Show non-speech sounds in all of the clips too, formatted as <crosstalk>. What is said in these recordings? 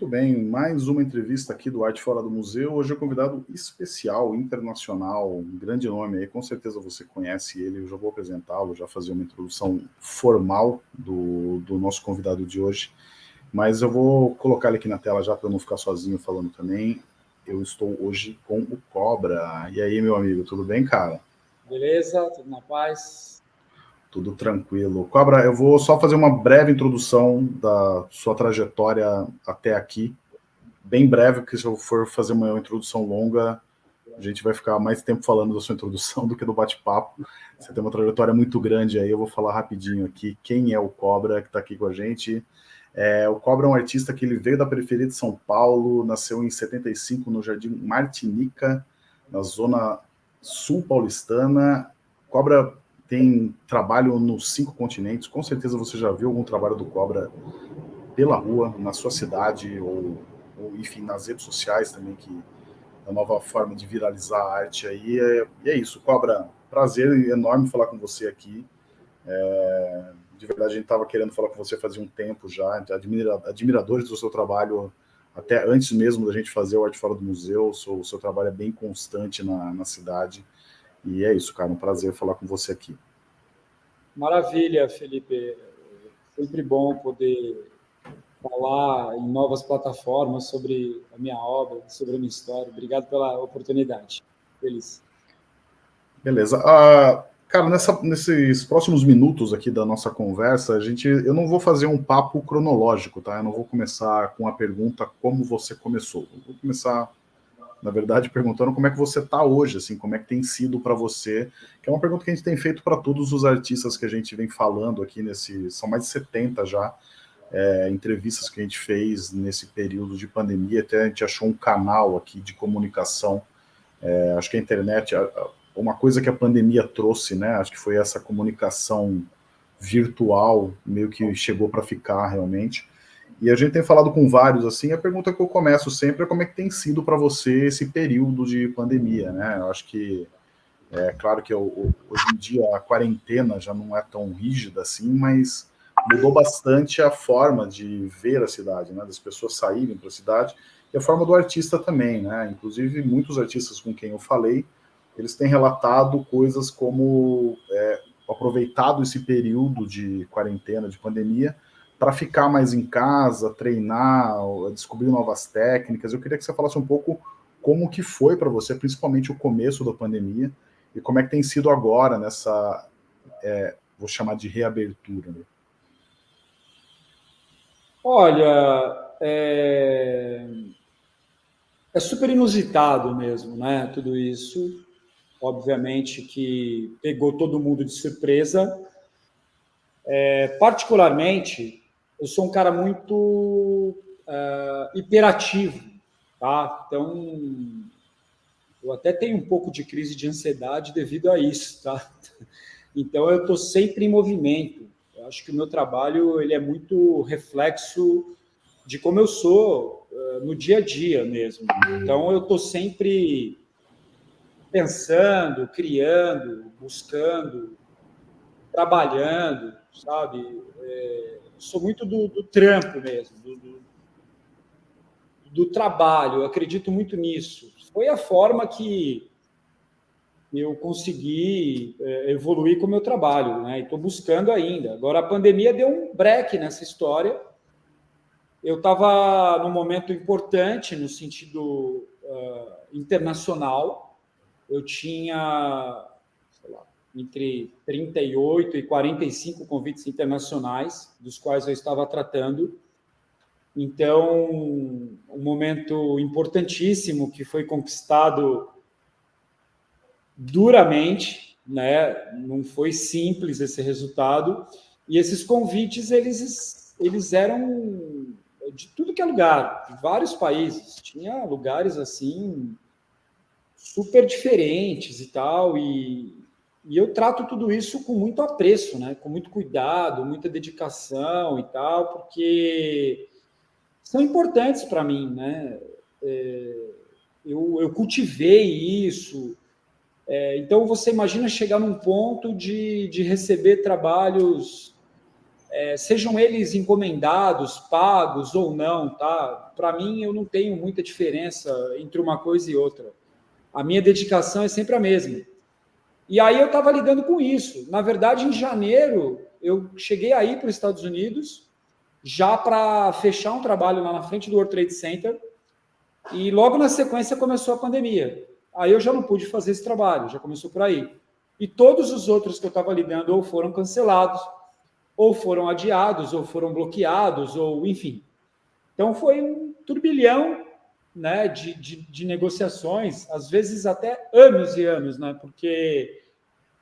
Muito bem, mais uma entrevista aqui do Arte Fora do Museu. Hoje é um convidado especial, internacional, um grande nome aí, com certeza você conhece ele, eu já vou apresentá-lo, já fazer uma introdução formal do, do nosso convidado de hoje, mas eu vou colocar ele aqui na tela já para não ficar sozinho falando também. Eu estou hoje com o Cobra. E aí, meu amigo, tudo bem, cara? Beleza, tudo na paz. Tudo tranquilo. Cobra, eu vou só fazer uma breve introdução da sua trajetória até aqui. Bem breve, porque se eu for fazer uma introdução longa, a gente vai ficar mais tempo falando da sua introdução <laughs> do que do bate-papo. Você tem uma trajetória muito grande aí, eu vou falar rapidinho aqui quem é o Cobra que está aqui com a gente. É, o Cobra é um artista que ele veio da periferia de São Paulo, nasceu em 75 no Jardim Martinica, na zona sul paulistana. Cobra tem trabalho nos cinco continentes. Com certeza você já viu algum trabalho do Cobra pela rua, na sua cidade, ou, ou enfim, nas redes sociais também, que é a nova forma de viralizar a arte aí. É, e é isso, Cobra, prazer enorme falar com você aqui. É, de verdade, a gente estava querendo falar com você fazia um tempo já, admira, admiradores do seu trabalho, até antes mesmo da gente fazer o Arte Fora do Museu, o seu, o seu trabalho é bem constante na, na cidade. E é isso, cara, um prazer falar com você aqui. Maravilha, Felipe. Sempre bom poder falar em novas plataformas sobre a minha obra, sobre a minha história. Obrigado pela oportunidade. Feliz. Beleza. Uh, cara, nessa, nesses próximos minutos aqui da nossa conversa, a gente, eu não vou fazer um papo cronológico, tá? Eu não vou começar com a pergunta como você começou. Eu vou começar na verdade, perguntando como é que você está hoje, assim, como é que tem sido para você, que é uma pergunta que a gente tem feito para todos os artistas que a gente vem falando aqui nesse, são mais de 70 já, é, entrevistas que a gente fez nesse período de pandemia, até a gente achou um canal aqui de comunicação, é, acho que a internet, uma coisa que a pandemia trouxe, né, acho que foi essa comunicação virtual, meio que chegou para ficar realmente, e a gente tem falado com vários, assim, a pergunta que eu começo sempre é como é que tem sido para você esse período de pandemia, né? Eu acho que, é claro que eu, hoje em dia a quarentena já não é tão rígida assim, mas mudou bastante a forma de ver a cidade, né? Das pessoas saírem para a cidade e a forma do artista também, né? Inclusive, muitos artistas com quem eu falei, eles têm relatado coisas como é, aproveitado esse período de quarentena, de pandemia, para ficar mais em casa, treinar, descobrir novas técnicas. Eu queria que você falasse um pouco como que foi para você, principalmente o começo da pandemia, e como é que tem sido agora nessa, é, vou chamar de reabertura. Né? Olha, é... é super inusitado mesmo, né? Tudo isso, obviamente que pegou todo mundo de surpresa. É, particularmente, eu sou um cara muito uh, hiperativo, tá? Então, eu até tenho um pouco de crise de ansiedade devido a isso, tá? <laughs> Então, eu estou sempre em movimento. Eu acho que o meu trabalho ele é muito reflexo de como eu sou uh, no dia a dia mesmo. Então, eu estou sempre pensando, criando, buscando, trabalhando, sabe? É, sou muito do, do trampo mesmo, do, do, do, trabalho, eu acredito muito nisso. Foi a forma que eu consegui é, evoluir com o meu trabalho, né? E estou buscando ainda. Agora, a pandemia deu um break nessa história. Eu estava num momento importante no sentido uh, internacional. Eu tinha entre 38 e 45 convites internacionais, dos quais eu estava tratando. Então, um momento importantíssimo que foi conquistado duramente, né? não foi simples esse resultado, e esses convites, eles, eles eram de tudo que é lugar, de vários países, tinha lugares assim super diferentes e tal, e, e eu trato tudo isso com muito apreço, né? com muito cuidado, muita dedicação e tal, porque são importantes para mim. Né? É, eu, eu cultivei isso. É, então, você imagina chegar num ponto de, de receber trabalhos, é, sejam eles encomendados, pagos ou não, tá? para mim, eu não tenho muita diferença entre uma coisa e outra. A minha dedicação é sempre a mesma. E aí eu estava lidando com isso. Na verdade, em janeiro, eu cheguei aí para os Estados Unidos, já para fechar um trabalho lá na frente do World Trade Center, e logo na sequência começou a pandemia. Aí eu já não pude fazer esse trabalho, já começou por aí. E todos os outros que eu estava lidando ou foram cancelados, ou foram adiados, ou foram bloqueados, ou enfim. Então foi um turbilhão né, de, de, de, negociações, às vezes até anos e anos, né, porque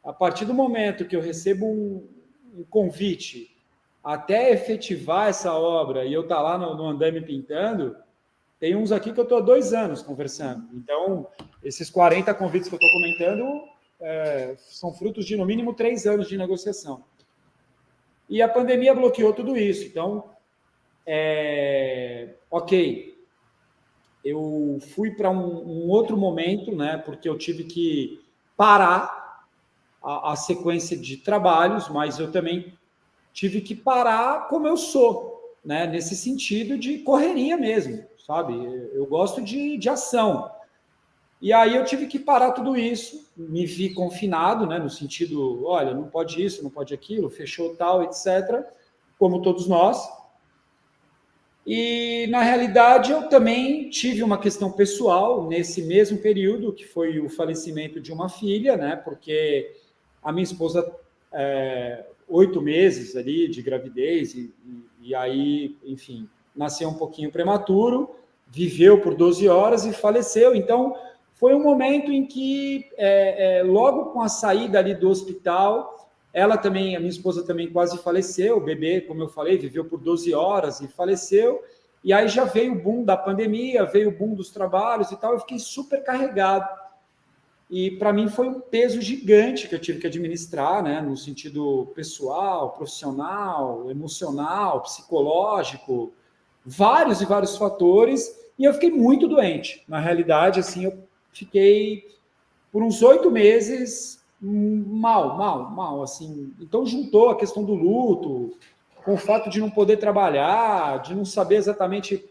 a partir do momento que eu recebo um, um convite até efetivar essa obra e eu estar tá lá no, no andame pintando, tem uns aqui que eu estou há dois anos conversando. Então, esses 40 convites que eu estou comentando é, são frutos de, no mínimo, três anos de negociação. E a pandemia bloqueou tudo isso. Então, é, ok, eu fui para um, um, outro momento, né, porque eu tive que parar a, a, sequência de trabalhos, mas eu também tive que parar como eu sou, né, nesse sentido de correria mesmo, sabe? Eu gosto de, de ação. E aí eu tive que parar tudo isso, me vi confinado, né, no sentido, olha, não pode isso, não pode aquilo, fechou tal, etc., como todos nós. E, na realidade, eu também tive uma questão pessoal nesse mesmo período, que foi o falecimento de uma filha, né? Porque a minha esposa, é, oito meses ali de gravidez, e, e, aí, enfim, nasceu um pouquinho prematuro, viveu por 12 horas e faleceu. Então, foi um momento em que, é, é, logo com a saída ali do hospital, ela também, a minha esposa também quase faleceu, o bebê, como eu falei, viveu por 12 horas e faleceu. E aí já veio o boom da pandemia, veio o boom dos trabalhos e tal, eu fiquei super carregado. E para mim foi um peso gigante que eu tive que administrar, né, no sentido pessoal, profissional, emocional, psicológico, vários e vários fatores, e eu fiquei muito doente. Na realidade, assim, eu fiquei por uns oito meses mal, mal, mal, assim. Então juntou a questão do luto, com o fato de não poder trabalhar, de não saber exatamente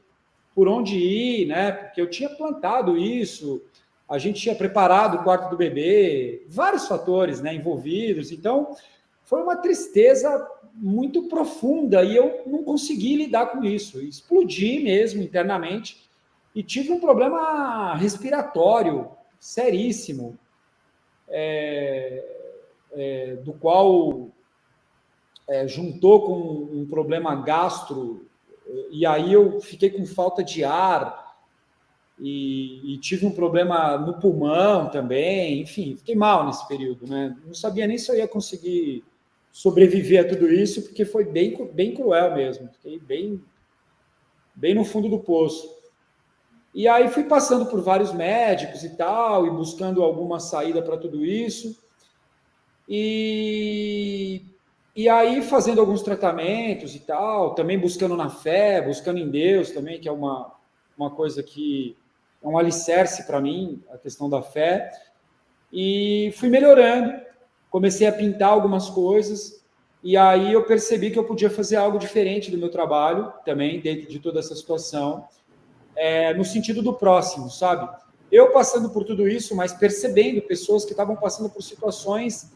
por onde ir, né? Porque eu tinha plantado isso, a gente tinha preparado o quarto do bebê, vários fatores, né, envolvidos. Então, foi uma tristeza muito profunda e eu não consegui lidar com isso. Explodi mesmo internamente e tive um problema respiratório seríssimo é, é, do qual é, juntou com um problema gastro, e aí eu fiquei com falta de ar, e, e, tive um problema no pulmão também, enfim, fiquei mal nesse período, né? Não sabia nem se eu ia conseguir sobreviver a tudo isso, porque foi bem, bem cruel mesmo, fiquei bem, bem no fundo do poço. E aí fui passando por vários médicos e tal, e buscando alguma saída para tudo isso. E, e aí fazendo alguns tratamentos e tal, também buscando na fé, buscando em Deus também, que é uma, uma coisa que é um alicerce para mim, a questão da fé. E fui melhorando, comecei a pintar algumas coisas, e aí eu percebi que eu podia fazer algo diferente do meu trabalho também, dentro de toda essa situação é, no sentido do próximo, sabe? Eu passando por tudo isso, mas percebendo pessoas que estavam passando por situações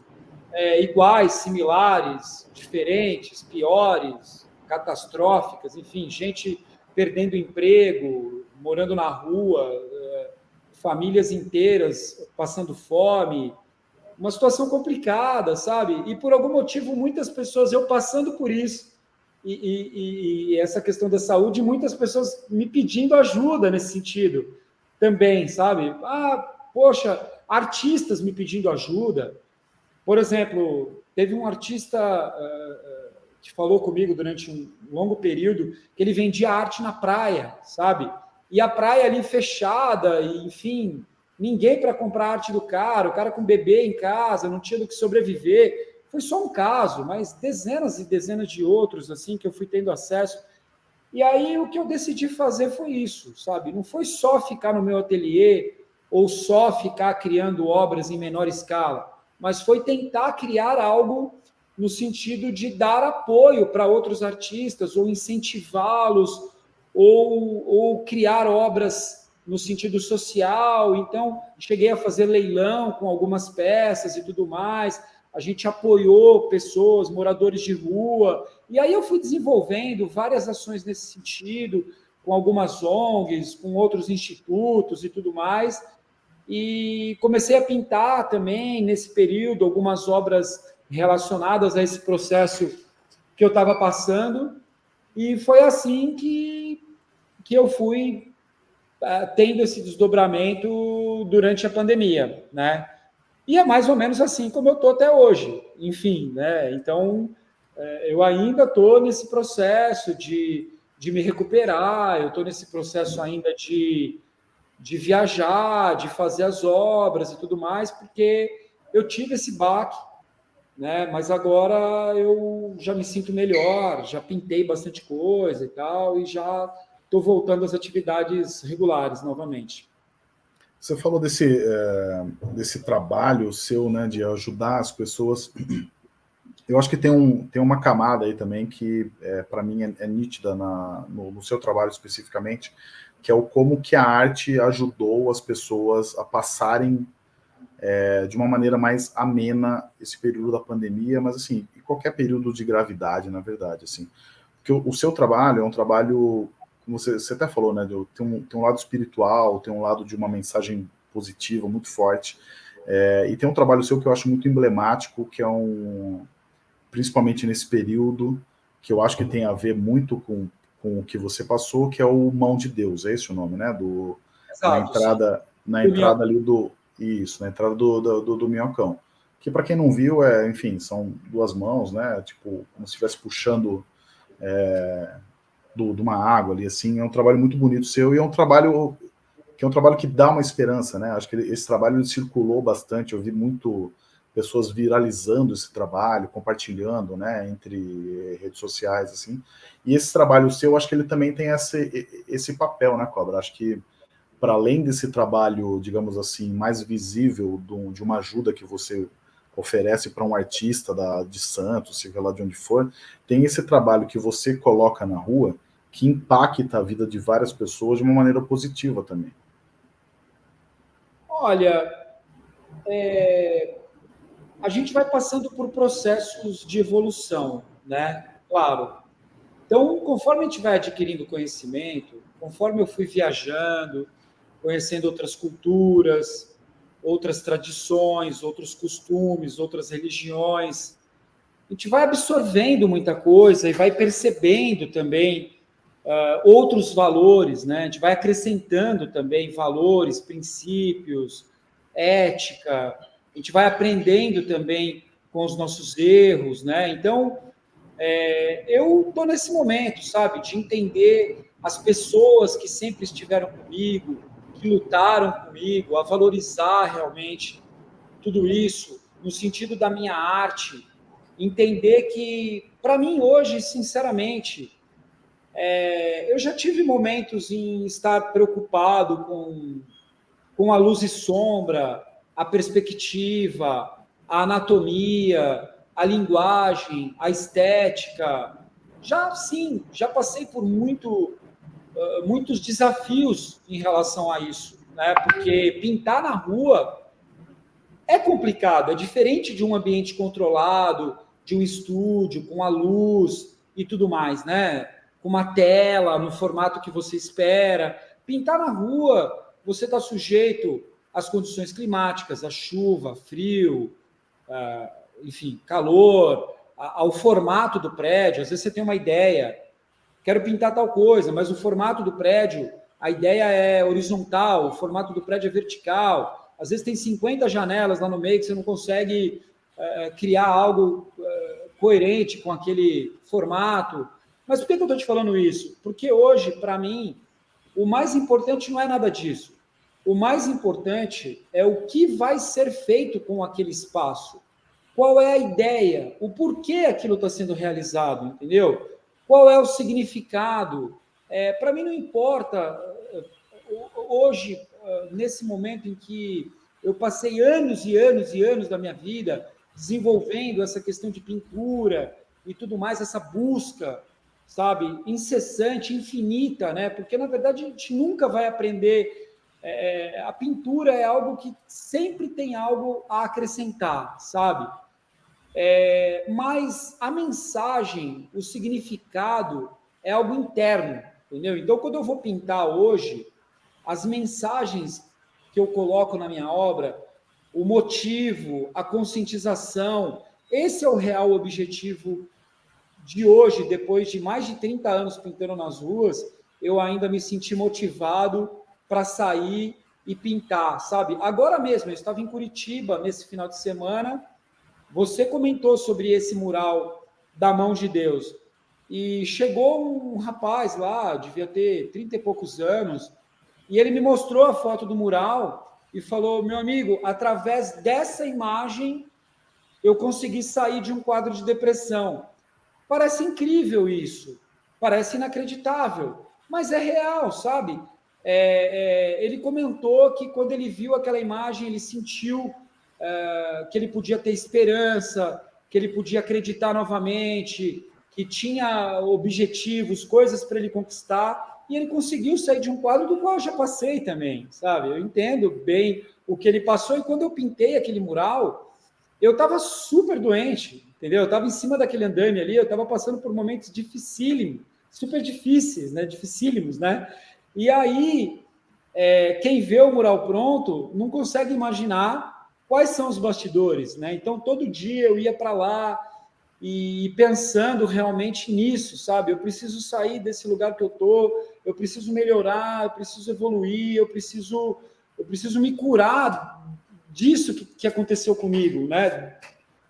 é, iguais, similares, diferentes, piores, catastróficas, enfim, gente perdendo emprego, morando na rua, é, famílias inteiras passando fome, uma situação complicada, sabe? E por algum motivo, muitas pessoas, eu passando por isso, e, e, e, essa questão da saúde, muitas pessoas me pedindo ajuda nesse sentido também, sabe? Ah, poxa, artistas me pedindo ajuda. Por exemplo, teve um artista uh, que falou comigo durante um longo período que ele vendia arte na praia, sabe? E a praia ali fechada, e, enfim, ninguém para comprar arte do cara, o cara com bebê em casa, não tinha do que sobreviver. Foi só um caso, mas dezenas e dezenas de outros assim que eu fui tendo acesso. E aí o que eu decidi fazer foi isso, sabe? Não foi só ficar no meu ateliê ou só ficar criando obras em menor escala, mas foi tentar criar algo no sentido de dar apoio para outros artistas ou incentivá-los ou, ou criar obras no sentido social. Então, cheguei a fazer leilão com algumas peças e tudo mais. A gente apoiou pessoas, moradores de rua. E aí eu fui desenvolvendo várias ações nesse sentido, com algumas ONGs, com outros institutos e tudo mais. E comecei a pintar também nesse período algumas obras relacionadas a esse processo que eu estava passando. E foi assim que, que eu fui uh, tendo esse desdobramento durante a pandemia, né? E é mais ou menos assim como eu estou até hoje. Enfim, né? Então, é, eu ainda estou nesse processo de, de me recuperar, eu estou nesse processo ainda de, de viajar, de fazer as obras e tudo mais, porque eu tive esse baque né? Mas agora eu já me sinto melhor, já pintei bastante coisa e tal, e já estou voltando às atividades regulares novamente. Você falou desse, é, desse trabalho seu, né, de ajudar as pessoas. Eu acho que tem, um, tem uma camada aí também que, é, para mim, é, é nítida na, no, no, seu trabalho especificamente, que é o como que a arte ajudou as pessoas a passarem é, de uma maneira mais amena esse período da pandemia, mas assim, qualquer período de gravidade, na verdade, assim. Porque o, o seu trabalho é um trabalho, você, você até falou, né, tem um, tem um lado espiritual, tem um lado de uma mensagem positiva muito forte, é, e tem um trabalho seu que eu acho muito emblemático, que é um, principalmente nesse período, que eu acho que tem a ver muito com, com o que você passou, que é o Mão de Deus, é esse o nome, né, do, Exato, na entrada, na entrada ali do, isso, na entrada do, do, do, do minhocão. Que para quem não viu, é, enfim, são duas mãos, né? Tipo, como se estivesse puxando é, do, de uma água ali, assim. É um trabalho muito bonito seu e é um trabalho que é um trabalho que dá uma esperança, né? Acho que esse trabalho circulou bastante, eu vi muito pessoas viralizando esse trabalho, compartilhando, né, entre redes sociais, assim. E esse trabalho seu, acho que ele também tem esse, esse papel, né, Cobra? Acho que para além desse trabalho, digamos assim, mais visível do, de uma ajuda que você oferece para um artista da, de Santos, seja lá de onde for, tem esse trabalho que você coloca na rua que impacta a vida de várias pessoas de uma maneira positiva também. Olha, é, a gente vai passando por processos de evolução, né? Claro. Então, conforme a gente vai adquirindo conhecimento, conforme eu fui viajando, conhecendo outras culturas, outras tradições, outros costumes, outras religiões. A gente vai absorvendo muita coisa e vai percebendo também uh, outros valores, né? A gente vai acrescentando também valores, princípios, ética. A gente vai aprendendo também com os nossos erros, né? Então, é, eu estou nesse momento, sabe, de entender as pessoas que sempre estiveram comigo, que lutaram comigo, a valorizar realmente tudo isso, no sentido da minha arte, entender que, para mim, hoje, sinceramente, é, eu já tive momentos em estar preocupado com, com a luz e sombra, a perspectiva, a anatomia, a linguagem, a estética. Já sim, já passei por muito muitos desafios em relação a isso, né? Porque pintar na rua é complicado, é diferente de um ambiente controlado, de um estúdio, com a luz e tudo mais, né? Com uma tela, no formato que você espera. Pintar na rua, você está sujeito às condições climáticas, a chuva, frio, enfim, calor, ao formato do prédio. Às vezes você tem uma ideia, quero pintar tal coisa, mas o formato do prédio, a ideia é horizontal, o formato do prédio é vertical. Às vezes tem 50 janelas lá no meio que você não consegue é, criar algo é, coerente com aquele formato. Mas por que, eu estou te falando isso? Porque hoje, para mim, o mais importante não é nada disso. O mais importante é o que vai ser feito com aquele espaço. Qual é a ideia? O porquê aquilo está sendo realizado, entendeu? Qual é o significado? É, Para mim, não importa. Hoje, nesse momento em que eu passei anos e anos e anos da minha vida desenvolvendo essa questão de pintura e tudo mais, essa busca, sabe, incessante, infinita, né? Porque na verdade a gente nunca vai aprender. É, a pintura é algo que sempre tem algo a acrescentar, sabe? É, mas a mensagem, o significado é algo interno, entendeu? Então, quando eu vou pintar hoje, as mensagens que eu coloco na minha obra, o motivo, a conscientização, esse é o real objetivo de hoje, depois de mais de 30 anos pintando nas ruas, eu ainda me senti motivado para sair e pintar, sabe? Agora mesmo, eu estava em Curitiba nesse final de semana, você comentou sobre esse mural da mão de Deus. E chegou um rapaz lá, devia ter 30 e poucos anos, e ele me mostrou a foto do mural e falou: meu amigo, através dessa imagem eu consegui sair de um quadro de depressão. Parece incrível isso, parece inacreditável, mas é real, sabe? É, é, ele comentou que quando ele viu aquela imagem, ele sentiu é, que ele podia ter esperança, que ele podia acreditar novamente, que tinha objetivos, coisas para ele conquistar, e ele conseguiu sair de um quadro do qual eu já passei também, sabe? Eu entendo bem o que ele passou, e quando eu pintei aquele mural, eu estava super doente, entendeu? Eu estava em cima daquele andame ali, eu estava passando por momentos dificílimos, super difíceis, né? Dificílimos, né? E aí, é, quem vê o mural pronto não consegue imaginar quais são os bastidores, né? Então, todo dia eu ia para lá e pensando realmente nisso, sabe? Eu preciso sair desse lugar que eu tô, eu preciso melhorar, eu preciso evoluir, eu preciso, eu preciso me curar disso que, que aconteceu comigo, né?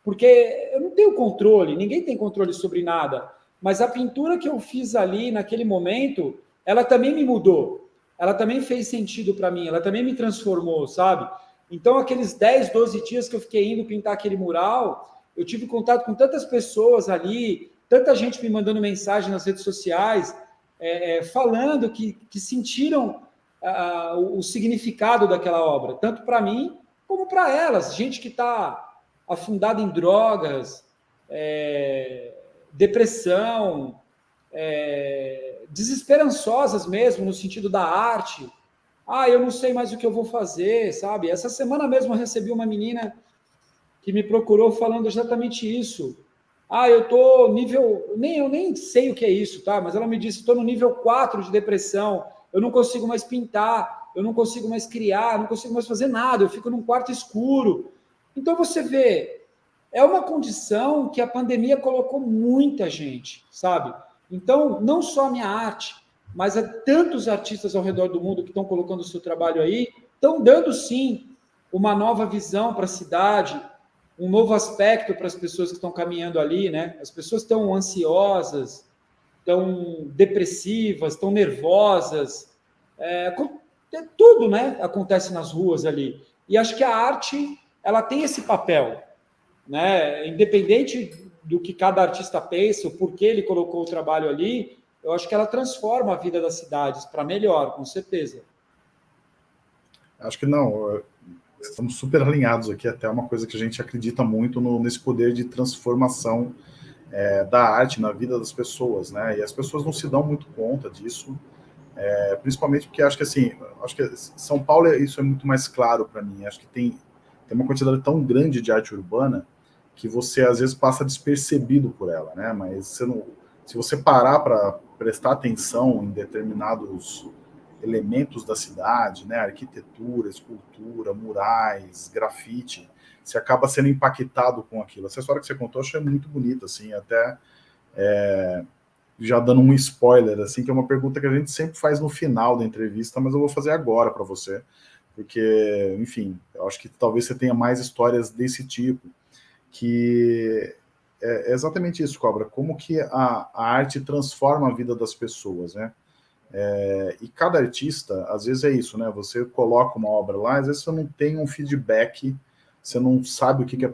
Porque eu não tenho controle, ninguém tem controle sobre nada. Mas a pintura que eu fiz ali naquele momento, ela também me mudou. Ela também fez sentido para mim, ela também me transformou, sabe? Então, aqueles 10, 12 dias que eu fiquei indo pintar aquele mural, eu tive contato com tantas pessoas ali, tanta gente me mandando mensagem nas redes sociais, é, é, falando que, que sentiram uh, o significado daquela obra, tanto para mim como para elas. Gente que está afundado em drogas, é, depressão, é, desesperançosas mesmo, no sentido da arte. Ah, eu não sei mais o que eu vou fazer, sabe? Essa semana mesmo eu recebi uma menina que me procurou falando exatamente isso. Ah, eu tô nível, nem eu nem sei o que é isso, tá? Mas ela me disse, estou no nível 4 de depressão, eu não consigo mais pintar, eu não consigo mais criar, não consigo mais fazer nada, eu fico num quarto escuro. Então você vê, é uma condição que a pandemia colocou muita gente, sabe? Então, não só a minha arte, mas há tantos artistas ao redor do mundo que estão colocando o seu trabalho aí, estão dando sim uma nova visão para a cidade, um novo aspecto para as pessoas que estão caminhando ali, né? As pessoas estão ansiosas, estão depressivas, estão nervosas, é, tudo, né? Acontece nas ruas ali. E acho que a arte ela tem esse papel, né? Independente do que cada artista pensa, o porquê ele colocou o trabalho ali, eu acho que ela transforma a vida das cidades para melhor, com certeza. Acho que não, estamos super alinhados aqui, até uma coisa que a gente acredita muito no, nesse poder de transformação é, da arte na vida das pessoas, né? E as pessoas não se dão muito conta disso, é, principalmente porque acho que assim, acho que São Paulo isso é muito mais claro para mim. Acho que tem tem uma quantidade tão grande de arte urbana que você às vezes passa despercebido por ela, né? Mas você não, se você parar para prestar atenção em determinados elementos da cidade, né? Arquitetura, escultura, murais, grafite, você acaba sendo impactado com aquilo. Essa história que você contou, eu achei muito bonita, assim, até é, já dando um spoiler, assim, que é uma pergunta que a gente sempre faz no final da entrevista, mas eu vou fazer agora para você porque, enfim, eu acho que talvez você tenha mais histórias desse tipo, que é, é exatamente isso, Cobra, como que a, a arte transforma a vida das pessoas, né? É, e cada artista, às vezes é isso, né? Você coloca uma obra lá, às vezes você não tem um feedback, você não sabe o que, que é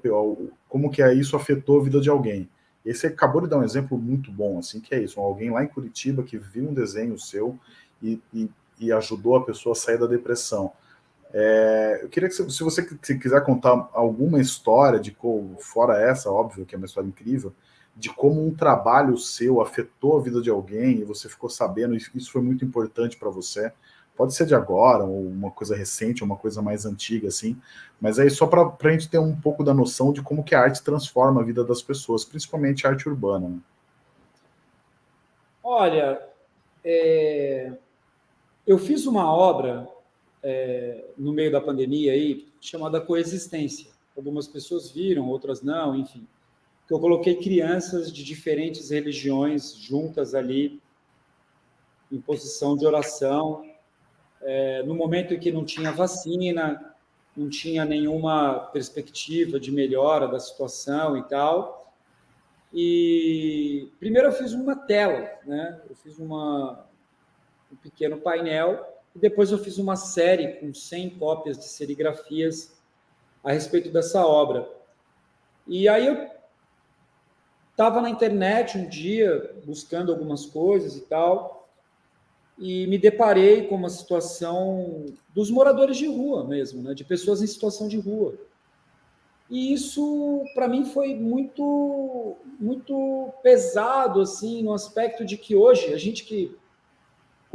como que é isso afetou a vida de alguém. E você acabou de dar um exemplo muito bom, assim, que é isso, alguém lá em Curitiba que viu um desenho seu e, e, e ajudou a pessoa a sair da depressão. É, eu queria que, se você quiser contar alguma história, de fora essa, óbvio, que é uma história incrível, de como um trabalho seu afetou a vida de alguém e você ficou sabendo, isso foi muito importante para você. Pode ser de agora, ou uma coisa recente, ou uma coisa mais antiga, assim. Mas aí só para a gente ter um pouco da noção de como que a arte transforma a vida das pessoas, principalmente a arte urbana. Né? Olha, é... eu fiz uma obra é, no meio da pandemia aí, chamada Coexistência. Algumas pessoas viram, outras não, enfim. Que eu coloquei crianças de diferentes religiões juntas ali, em posição de oração, é, no momento em que não tinha vacina, não tinha nenhuma perspectiva de melhora da situação e tal. E primeiro eu fiz uma tela, né? Eu fiz uma, um pequeno painel e depois eu fiz uma série com 100 cópias de serigrafias a respeito dessa obra. E aí eu estava na internet um dia buscando algumas coisas e tal, e me deparei com uma situação dos moradores de rua mesmo, né, de pessoas em situação de rua. E isso para mim foi muito muito pesado assim, no aspecto de que hoje a gente que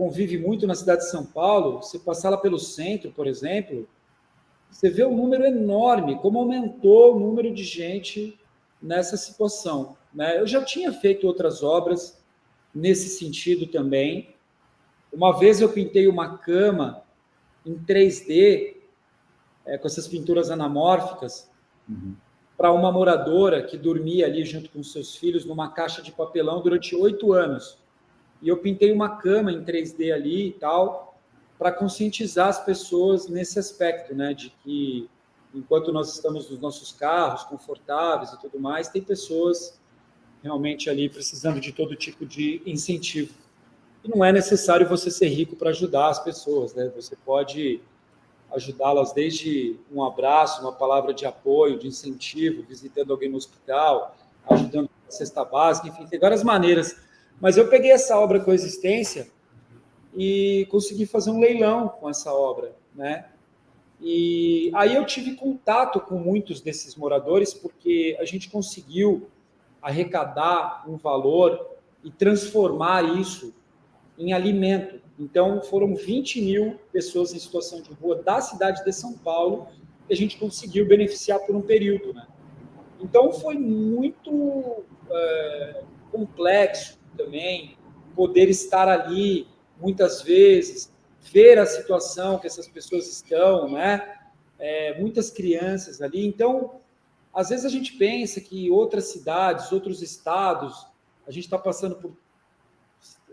convive muito na cidade de São Paulo, se passar lá pelo centro, por exemplo, você vê um número enorme, como aumentou o número de gente nessa situação. Né? Eu já tinha feito outras obras nesse sentido também, uma vez eu pintei uma cama em 3D, é, com essas pinturas anamórficas, uhum. para uma moradora que dormia ali junto com seus filhos numa caixa de papelão durante oito anos. E eu pintei uma cama em 3D ali e tal, para conscientizar as pessoas nesse aspecto, né, de que enquanto nós estamos nos nossos carros confortáveis e tudo mais, tem pessoas realmente ali precisando de todo tipo de incentivo. E não é necessário você ser rico para ajudar as pessoas, né? Você pode ajudá-las desde um abraço, uma palavra de apoio, de incentivo, visitando alguém no hospital, ajudando a cesta básica, enfim, tem várias maneiras. Mas eu peguei essa obra Coexistência e consegui fazer um leilão com essa obra, né? E aí eu tive contato com muitos desses moradores porque a gente conseguiu arrecadar um valor e transformar isso em alimento. Então, foram 20 mil pessoas em situação de rua da cidade de São Paulo que a gente conseguiu beneficiar por um período. Né? Então, foi muito é, complexo também poder estar ali, muitas vezes, ver a situação que essas pessoas estão, né? É, muitas crianças ali. Então, às vezes a gente pensa que outras cidades, outros estados, a gente está passando por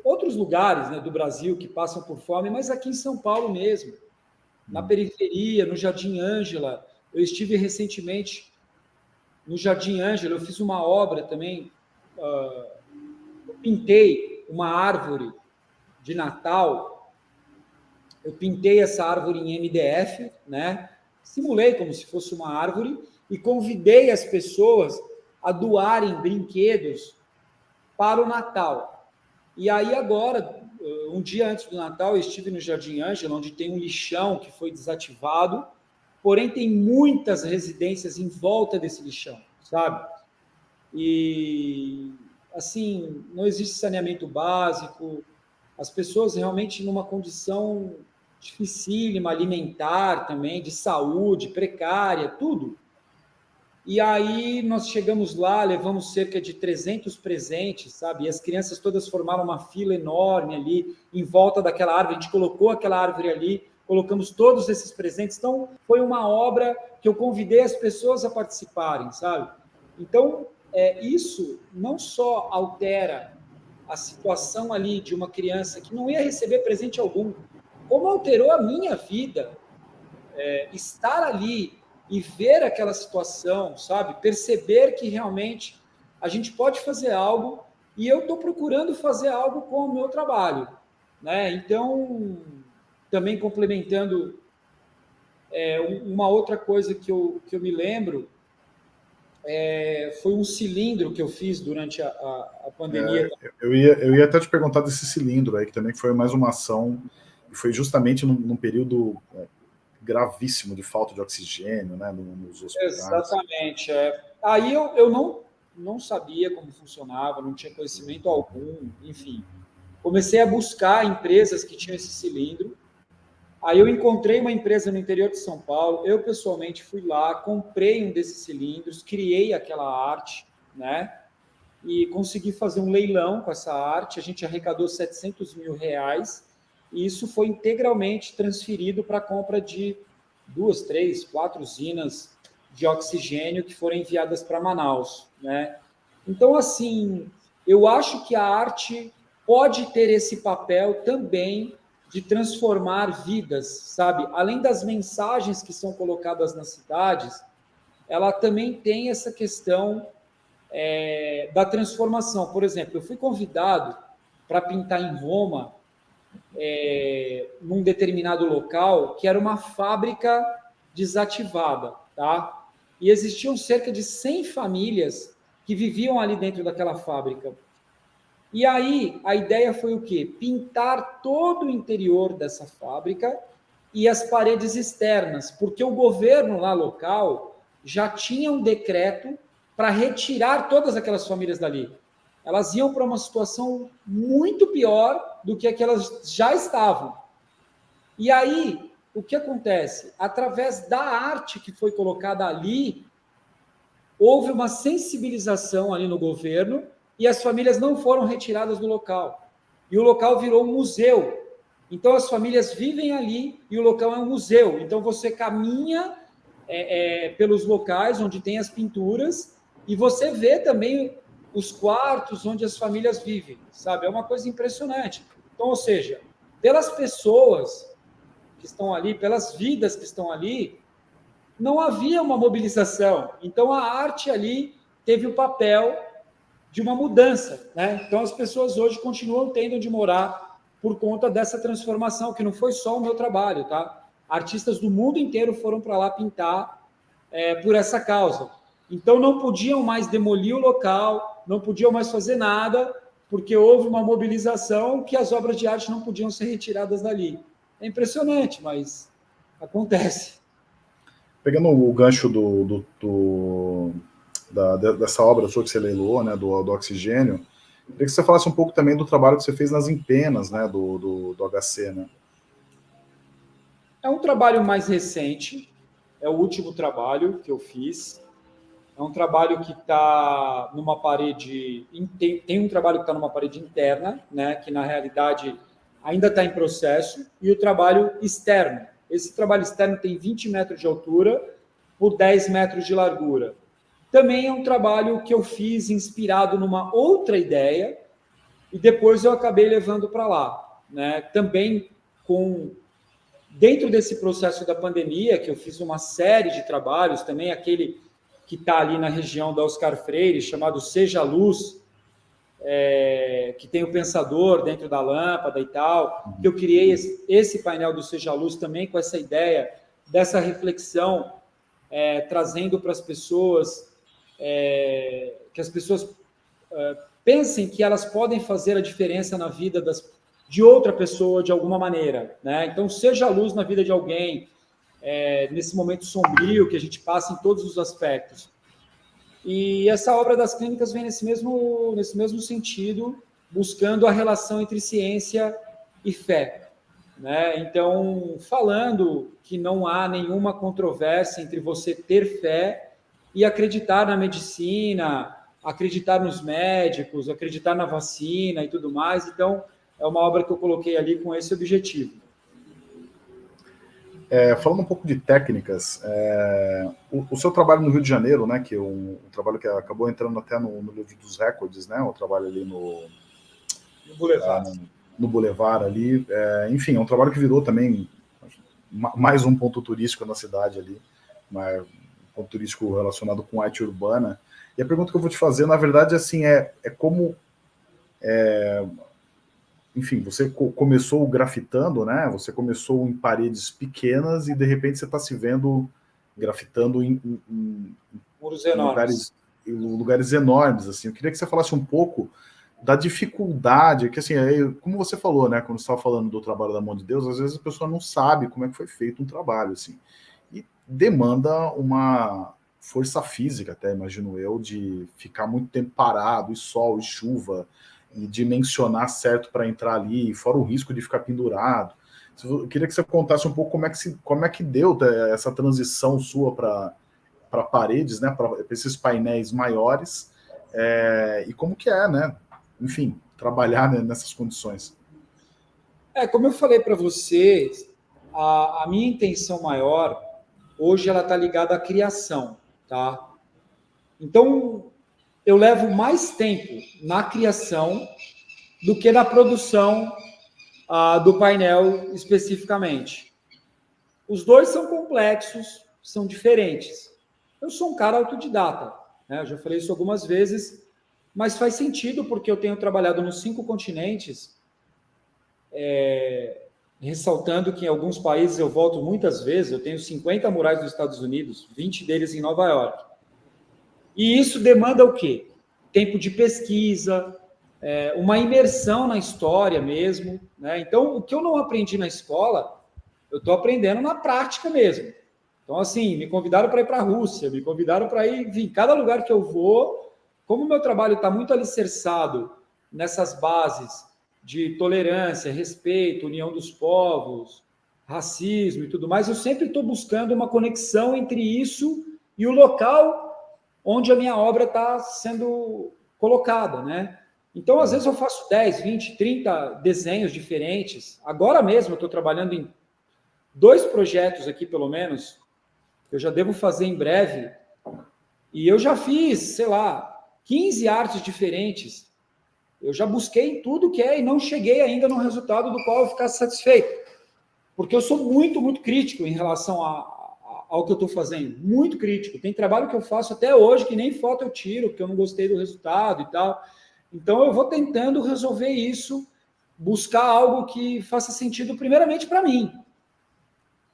outros lugares né, do Brasil que passam por fome, mas aqui em São Paulo mesmo, na periferia, no Jardim Ângela. Eu estive recentemente no Jardim Ângela, eu fiz uma obra também, uh, pintei uma árvore de Natal, eu pintei essa árvore em MDF, né? simulei como se fosse uma árvore e convidei as pessoas a doarem brinquedos para o Natal. E aí agora, eh, um dia antes do Natal, eu estive no Jardim Ângela, onde tem um lixão que foi desativado, porém tem muitas residências em volta desse lixão, sabe? E assim, não existe saneamento básico, as pessoas realmente numa condição dificílima, alimentar também, de saúde, precária, tudo. E aí nós chegamos lá, levamos cerca de 300 presentes, sabe? E as crianças todas formaram uma fila enorme ali em volta daquela árvore. A gente colocou aquela árvore ali, colocamos todos esses presentes. Então foi uma obra que eu convidei as pessoas a participarem, sabe? Então é, isso não só altera a situação ali de uma criança que não ia receber presente algum, como alterou a minha vida. É, estar ali e ver aquela situação, sabe? Perceber que realmente a gente pode fazer algo e eu estou procurando fazer algo com o meu trabalho, né? Então, também complementando é, uma outra coisa que eu, que eu me lembro é, foi um cilindro que eu fiz durante a, a, a pandemia. É, eu, ia, eu ia até te perguntar desse cilindro aí, que também foi mais uma ação, e foi justamente num, num período é, gravíssimo de falta de oxigênio né, nos hospitais. Exatamente. É. Aí eu, eu não, não sabia como funcionava, não tinha conhecimento algum, enfim. Comecei a buscar empresas que tinham esse cilindro. Aí eu encontrei uma empresa no interior de São Paulo, eu pessoalmente fui lá, comprei um desses cilindros, criei aquela arte, né? E consegui fazer um leilão com essa arte, a gente arrecadou 700 mil reais, e isso foi integralmente transferido para a compra de duas, três, quatro usinas de oxigênio que foram enviadas para Manaus, né? Então, assim, eu acho que a arte pode ter esse papel também de transformar vidas, sabe? Além das mensagens que são colocadas nas cidades, ela também tem essa questão é, da transformação. Por exemplo, eu fui convidado para pintar em Roma, é, num determinado local, que era uma fábrica desativada, tá? E existiam cerca de 100 famílias que viviam ali dentro daquela fábrica. E aí a ideia foi o quê? Pintar todo o interior dessa fábrica e as paredes externas, porque o governo lá local já tinha um decreto para retirar todas aquelas famílias dali. Elas iam para uma situação muito pior do que aquelas já estavam. E aí, o que acontece? Através da arte que foi colocada ali, houve uma sensibilização ali no governo e as famílias não foram retiradas do local. E o local virou um museu. Então as famílias vivem ali e o local é um museu. Então você caminha é, é, pelos locais onde tem as pinturas e você vê também os quartos onde as famílias vivem, sabe? É uma coisa impressionante. Então, ou seja, pelas pessoas que estão ali, pelas vidas que estão ali, não havia uma mobilização. Então a arte ali teve o papel de uma mudança, né? Então as pessoas hoje continuam tendo onde morar por conta dessa transformação, que não foi só o meu trabalho, tá? Artistas do mundo inteiro foram para lá pintar é, por essa causa. Então não podiam mais demolir o local, não podiam mais fazer nada, porque houve uma mobilização que as obras de arte não podiam ser retiradas dali. É impressionante, mas acontece. Pegando o gancho do, do, do da, dessa obra sua que você leiloou, né, do, do Oxigênio, queria que você falasse um pouco também do trabalho que você fez nas empenas, né, do, do, do HC, né? É um trabalho mais recente, é o último trabalho que eu fiz. É um trabalho que está numa parede, tem, tem um trabalho que está numa parede interna, né, que na realidade ainda está em processo, e o trabalho externo. Esse trabalho externo tem 20 metros de altura por 10 metros de largura. Também é um trabalho que eu fiz inspirado numa outra ideia e depois eu acabei levando para lá. Né? Também com dentro desse processo da pandemia, que eu fiz uma série de trabalhos, também aquele que está ali na região da Oscar Freire, chamado Seja Luz, é, que tem o pensador dentro da lâmpada e tal, que eu criei esse, esse painel do Seja Luz também com essa ideia dessa reflexão, é, trazendo para as pessoas é, que as pessoas é, pensem que elas podem fazer a diferença na vida das, de outra pessoa de alguma maneira. Né? Então, seja a luz na vida de alguém, é, nesse momento sombrio que a gente passa em todos os aspectos. E essa obra das clínicas vem nesse mesmo, nesse mesmo sentido, buscando a relação entre ciência e fé. Né? Então, falando que não há nenhuma controvérsia entre você ter fé e acreditar na medicina, acreditar nos médicos, acreditar na vacina e tudo mais. Então, é uma obra que eu coloquei ali com esse objetivo. É, falando um pouco de técnicas, é, o, o, seu trabalho no Rio de Janeiro, né, que é um, um trabalho que acabou entrando até no, no, livro dos recordes, né, o trabalho ali no, no Boulevard, é, no, no Boulevard ali, é, enfim, é um trabalho que virou também mais um ponto turístico na cidade ali, mas ponto turístico relacionado com arte urbana. E a pergunta que eu vou te fazer, na verdade, assim, é, é como... É, enfim, você co começou grafitando, né? Você começou em paredes pequenas e, de repente, você está se vendo grafitando em, em, em, em lugares, lugares enormes, assim. Eu queria que você falasse um pouco da dificuldade, que assim, como você falou, né, quando você estava falando do trabalho da mão de Deus, às vezes a pessoa não sabe como é que foi feito um trabalho, assim demanda uma força física, até imagino eu, de ficar muito tempo parado, e sol, e chuva, e dimensionar certo para entrar ali, fora o risco de ficar pendurado. Eu queria que você contasse um pouco como é que, se, como é que deu é, essa transição sua para paredes, né, para esses painéis maiores, é, e como que é, né? Enfim, trabalhar né, nessas condições. É, como eu falei para você, a, a, minha intenção maior, hoje, ela está ligada à criação, tá? Então, eu levo mais tempo na criação do que na produção ah, do painel especificamente. Os dois são complexos, são diferentes. Eu sou um cara autodidata, né? Eu já falei isso algumas vezes, mas faz sentido porque eu tenho trabalhado nos cinco continentes, é, ressaltando que em alguns países eu volto muitas vezes, eu tenho 50 murais nos Estados Unidos, 20 deles em Nova York. E isso demanda o quê? Tempo de pesquisa, é, uma imersão na história mesmo. Né? Então, o que eu não aprendi na escola, eu estou aprendendo na prática mesmo. Então, assim, me convidaram para ir para a Rússia, me convidaram para ir, enfim, cada lugar que eu vou, como o meu trabalho está muito alicerçado nessas bases de tolerância, respeito, união dos povos, racismo e tudo mais, eu sempre estou buscando uma conexão entre isso e o local onde a minha obra está sendo colocada, né? Então, às vezes eu faço 10, 20, 30 desenhos diferentes. Agora mesmo eu estou trabalhando em dois projetos aqui, pelo menos, eu já devo fazer em breve, e eu já fiz, sei lá, 15 artes diferentes. Eu já busquei tudo que é e não cheguei ainda no resultado do qual eu ficasse satisfeito. Porque eu sou muito, muito crítico em relação a, a, ao que eu estou fazendo. Muito crítico. Tem trabalho que eu faço até hoje que nem foto eu tiro, porque eu não gostei do resultado e tal. Então eu vou tentando resolver isso, buscar algo que faça sentido primeiramente para mim.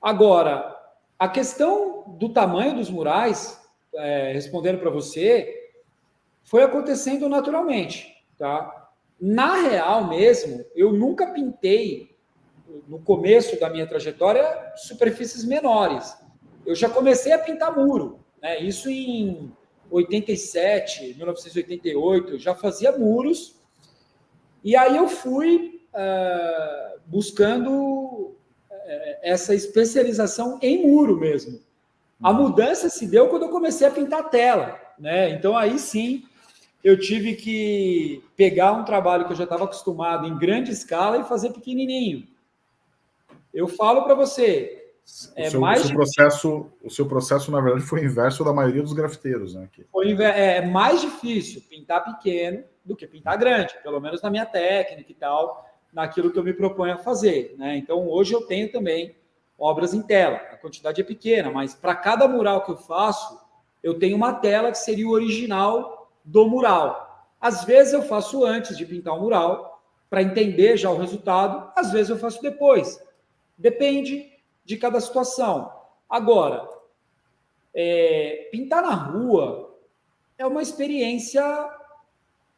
Agora, a questão do tamanho dos murais, é, respondendo para você, foi acontecendo naturalmente, tá? Na real mesmo, eu nunca pintei, no começo da minha trajetória, superfícies menores. Eu já comecei a pintar muro, né? Isso em 87, 1988, já fazia muros. E aí eu fui uh, buscando uh, essa especialização em muro mesmo. A mudança se deu quando eu comecei a pintar tela, né? Então aí sim eu tive que pegar um trabalho que eu já estava acostumado em grande escala e fazer pequenininho. Eu falo para você, é o seu, mais o seu processo, o seu processo na verdade foi o inverso da maioria dos grafiteiros, né? Foi é, é mais difícil pintar pequeno do que pintar grande, pelo menos na minha técnica e tal, naquilo que eu me proponho a fazer, né? Então hoje eu tenho também obras em tela. A quantidade é pequena, mas para cada mural que eu faço, eu tenho uma tela que seria o original do mural. Às vezes eu faço antes de pintar o mural, para entender já o resultado, às vezes eu faço depois. Depende de cada situação. Agora, é, pintar na rua é uma experiência.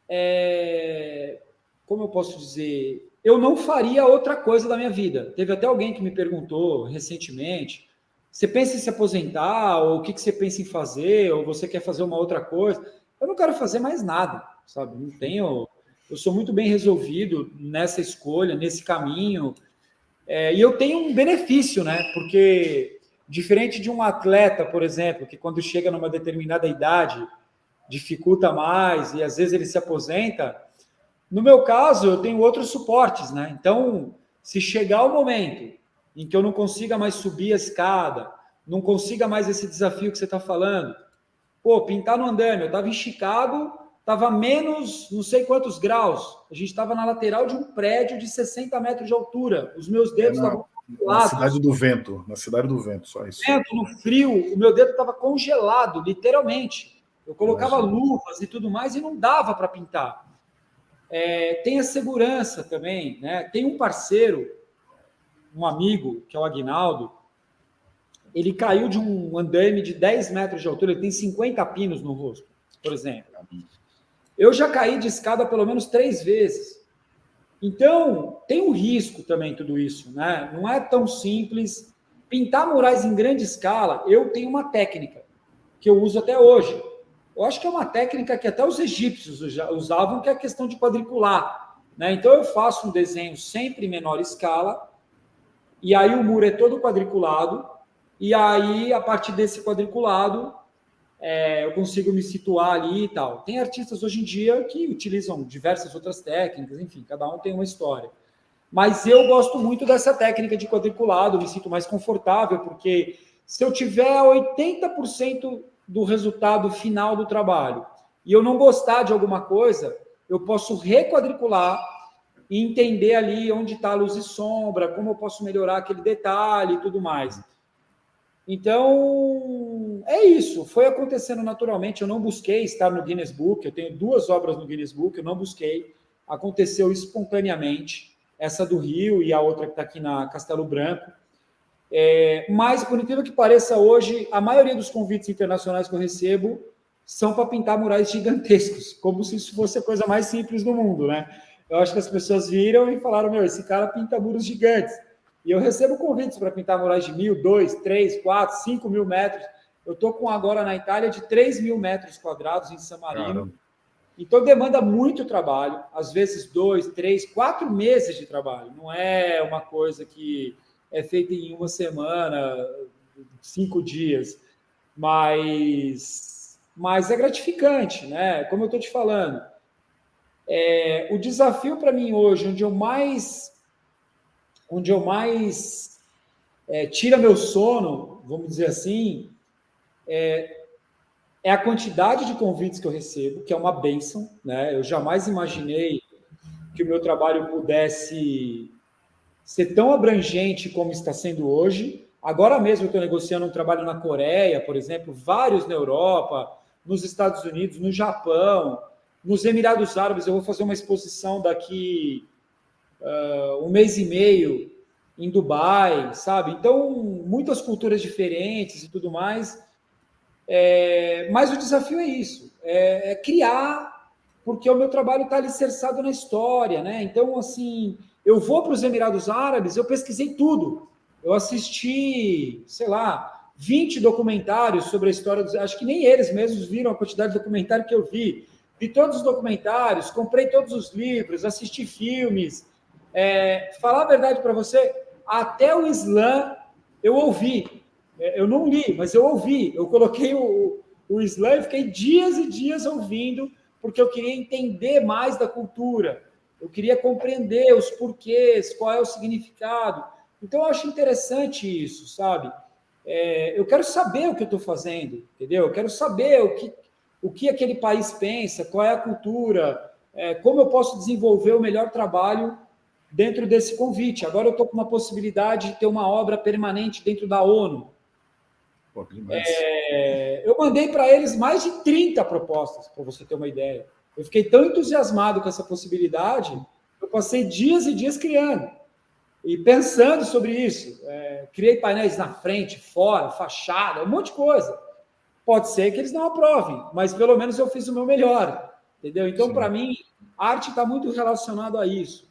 É, como eu posso dizer? Eu não faria outra coisa da minha vida. Teve até alguém que me perguntou recentemente: você pensa em se aposentar? Ou o que, que você pensa em fazer? Ou você quer fazer uma outra coisa? Eu não quero fazer mais nada, sabe? Não tenho. Eu sou muito bem resolvido nessa escolha, nesse caminho. É, e eu tenho um benefício, né? Porque, diferente de um atleta, por exemplo, que quando chega numa determinada idade dificulta mais e às vezes ele se aposenta, no meu caso, eu tenho outros suportes, né? Então, se chegar o momento em que eu não consiga mais subir a escada, não consiga mais esse desafio que você está falando, Pô, pintar no andame, eu estava em Chicago, estava menos não sei quantos graus. A gente estava na lateral de um prédio de 60 metros de altura. Os meus dedos estavam é na, na cidade do vento, na cidade do vento, só isso. Vento, no frio, o meu dedo estava congelado, literalmente. Eu colocava Imagina. luvas e tudo mais e não dava para pintar. É, tem a segurança também, né? Tem um parceiro, um amigo, que é o Agnaldo, ele caiu de um andame de 10 metros de altura, ele tem 50 pinos no rosto, por exemplo. Eu já caí de escada pelo menos três vezes. Então, tem um risco também tudo isso, né? Não é tão simples. Pintar murais em grande escala, eu tenho uma técnica. que eu uso até hoje. Eu acho que é uma técnica que até os egípcios usavam, que é a questão de quadricular. Né? Então, eu faço um desenho sempre em menor escala, e aí o muro é todo quadriculado, e aí, a partir desse quadriculado, é, eu consigo me situar ali e tal. Tem artistas hoje em dia que utilizam diversas outras técnicas, enfim, cada um tem uma história. Mas eu gosto muito dessa técnica de quadriculado, me sinto mais confortável, porque se eu tiver 80% do resultado final do trabalho e eu não gostar de alguma coisa, eu posso requadricular e entender ali onde está a luz e sombra, como eu posso melhorar aquele detalhe e tudo mais. Então, é isso. Foi acontecendo naturalmente. Eu não busquei estar no Guinness Book. Eu tenho duas obras no Guinness Book. Eu não busquei. Aconteceu espontaneamente. Essa do Rio e a outra que está aqui na Castelo Branco. É, mas, por incrível que pareça, hoje, a maioria dos convites internacionais que eu recebo são para pintar murais gigantescos, como se isso fosse a coisa mais simples do mundo, né? Eu acho que as pessoas viram e falaram, meu, esse cara pinta muros gigantes. E eu recebo convites para pintar murais de mil, dois, três, quatro, cinco mil metros. Eu estou com agora na Itália de 3 mil metros quadrados em San Marino. Caramba. Então demanda muito trabalho, às vezes dois, três, quatro meses de trabalho. Não é uma coisa que é feita em uma semana, cinco dias, mas, mas é gratificante, né? Como eu estou te falando, é, o desafio para mim hoje, onde eu mais onde eu mais é, tira meu sono, vamos dizer assim, é, é, a quantidade de convites que eu recebo, que é uma benção, né? Eu jamais imaginei que o meu trabalho pudesse ser tão abrangente como está sendo hoje. Agora mesmo eu estou negociando um trabalho na Coreia, por exemplo, vários na Europa, nos Estados Unidos, no Japão, nos Emirados Árabes. Eu vou fazer uma exposição daqui uh, um mês e meio em Dubai, sabe? Então, muitas culturas diferentes e tudo mais. É, mas o desafio é isso, é, é criar, porque o meu trabalho está alicerçado na história, né? Então, assim, eu vou para os Emirados Árabes, eu pesquisei tudo. Eu assisti, sei lá, 20 documentários sobre a história dos. Acho que nem eles mesmos viram a quantidade de documentário que eu vi. Vi todos os documentários, comprei todos os livros, assisti filmes, é, falar a verdade para você, até o Islã eu ouvi. É, eu não li, mas eu ouvi. Eu coloquei o, o Islã e fiquei dias e dias ouvindo, porque eu queria entender mais da cultura. Eu queria compreender os porquês, qual é o significado. Então, eu acho interessante isso, sabe? É, eu quero saber o que eu estou fazendo, entendeu? Eu quero saber o que, o que aquele país pensa, qual é a cultura, é, como eu posso desenvolver o melhor trabalho dentro desse convite. Agora eu estou com uma possibilidade de ter uma obra permanente dentro da ONU. Pô, é, eu mandei para eles mais de 30 propostas, para você ter uma ideia. Eu fiquei tão entusiasmado com essa possibilidade, eu passei dias e dias criando e pensando sobre isso. É, criei painéis na frente, fora, fachada, um monte de coisa. Pode ser que eles não aprovem, mas pelo menos eu fiz o meu melhor, entendeu? Então, para mim, arte está muito relacionado a isso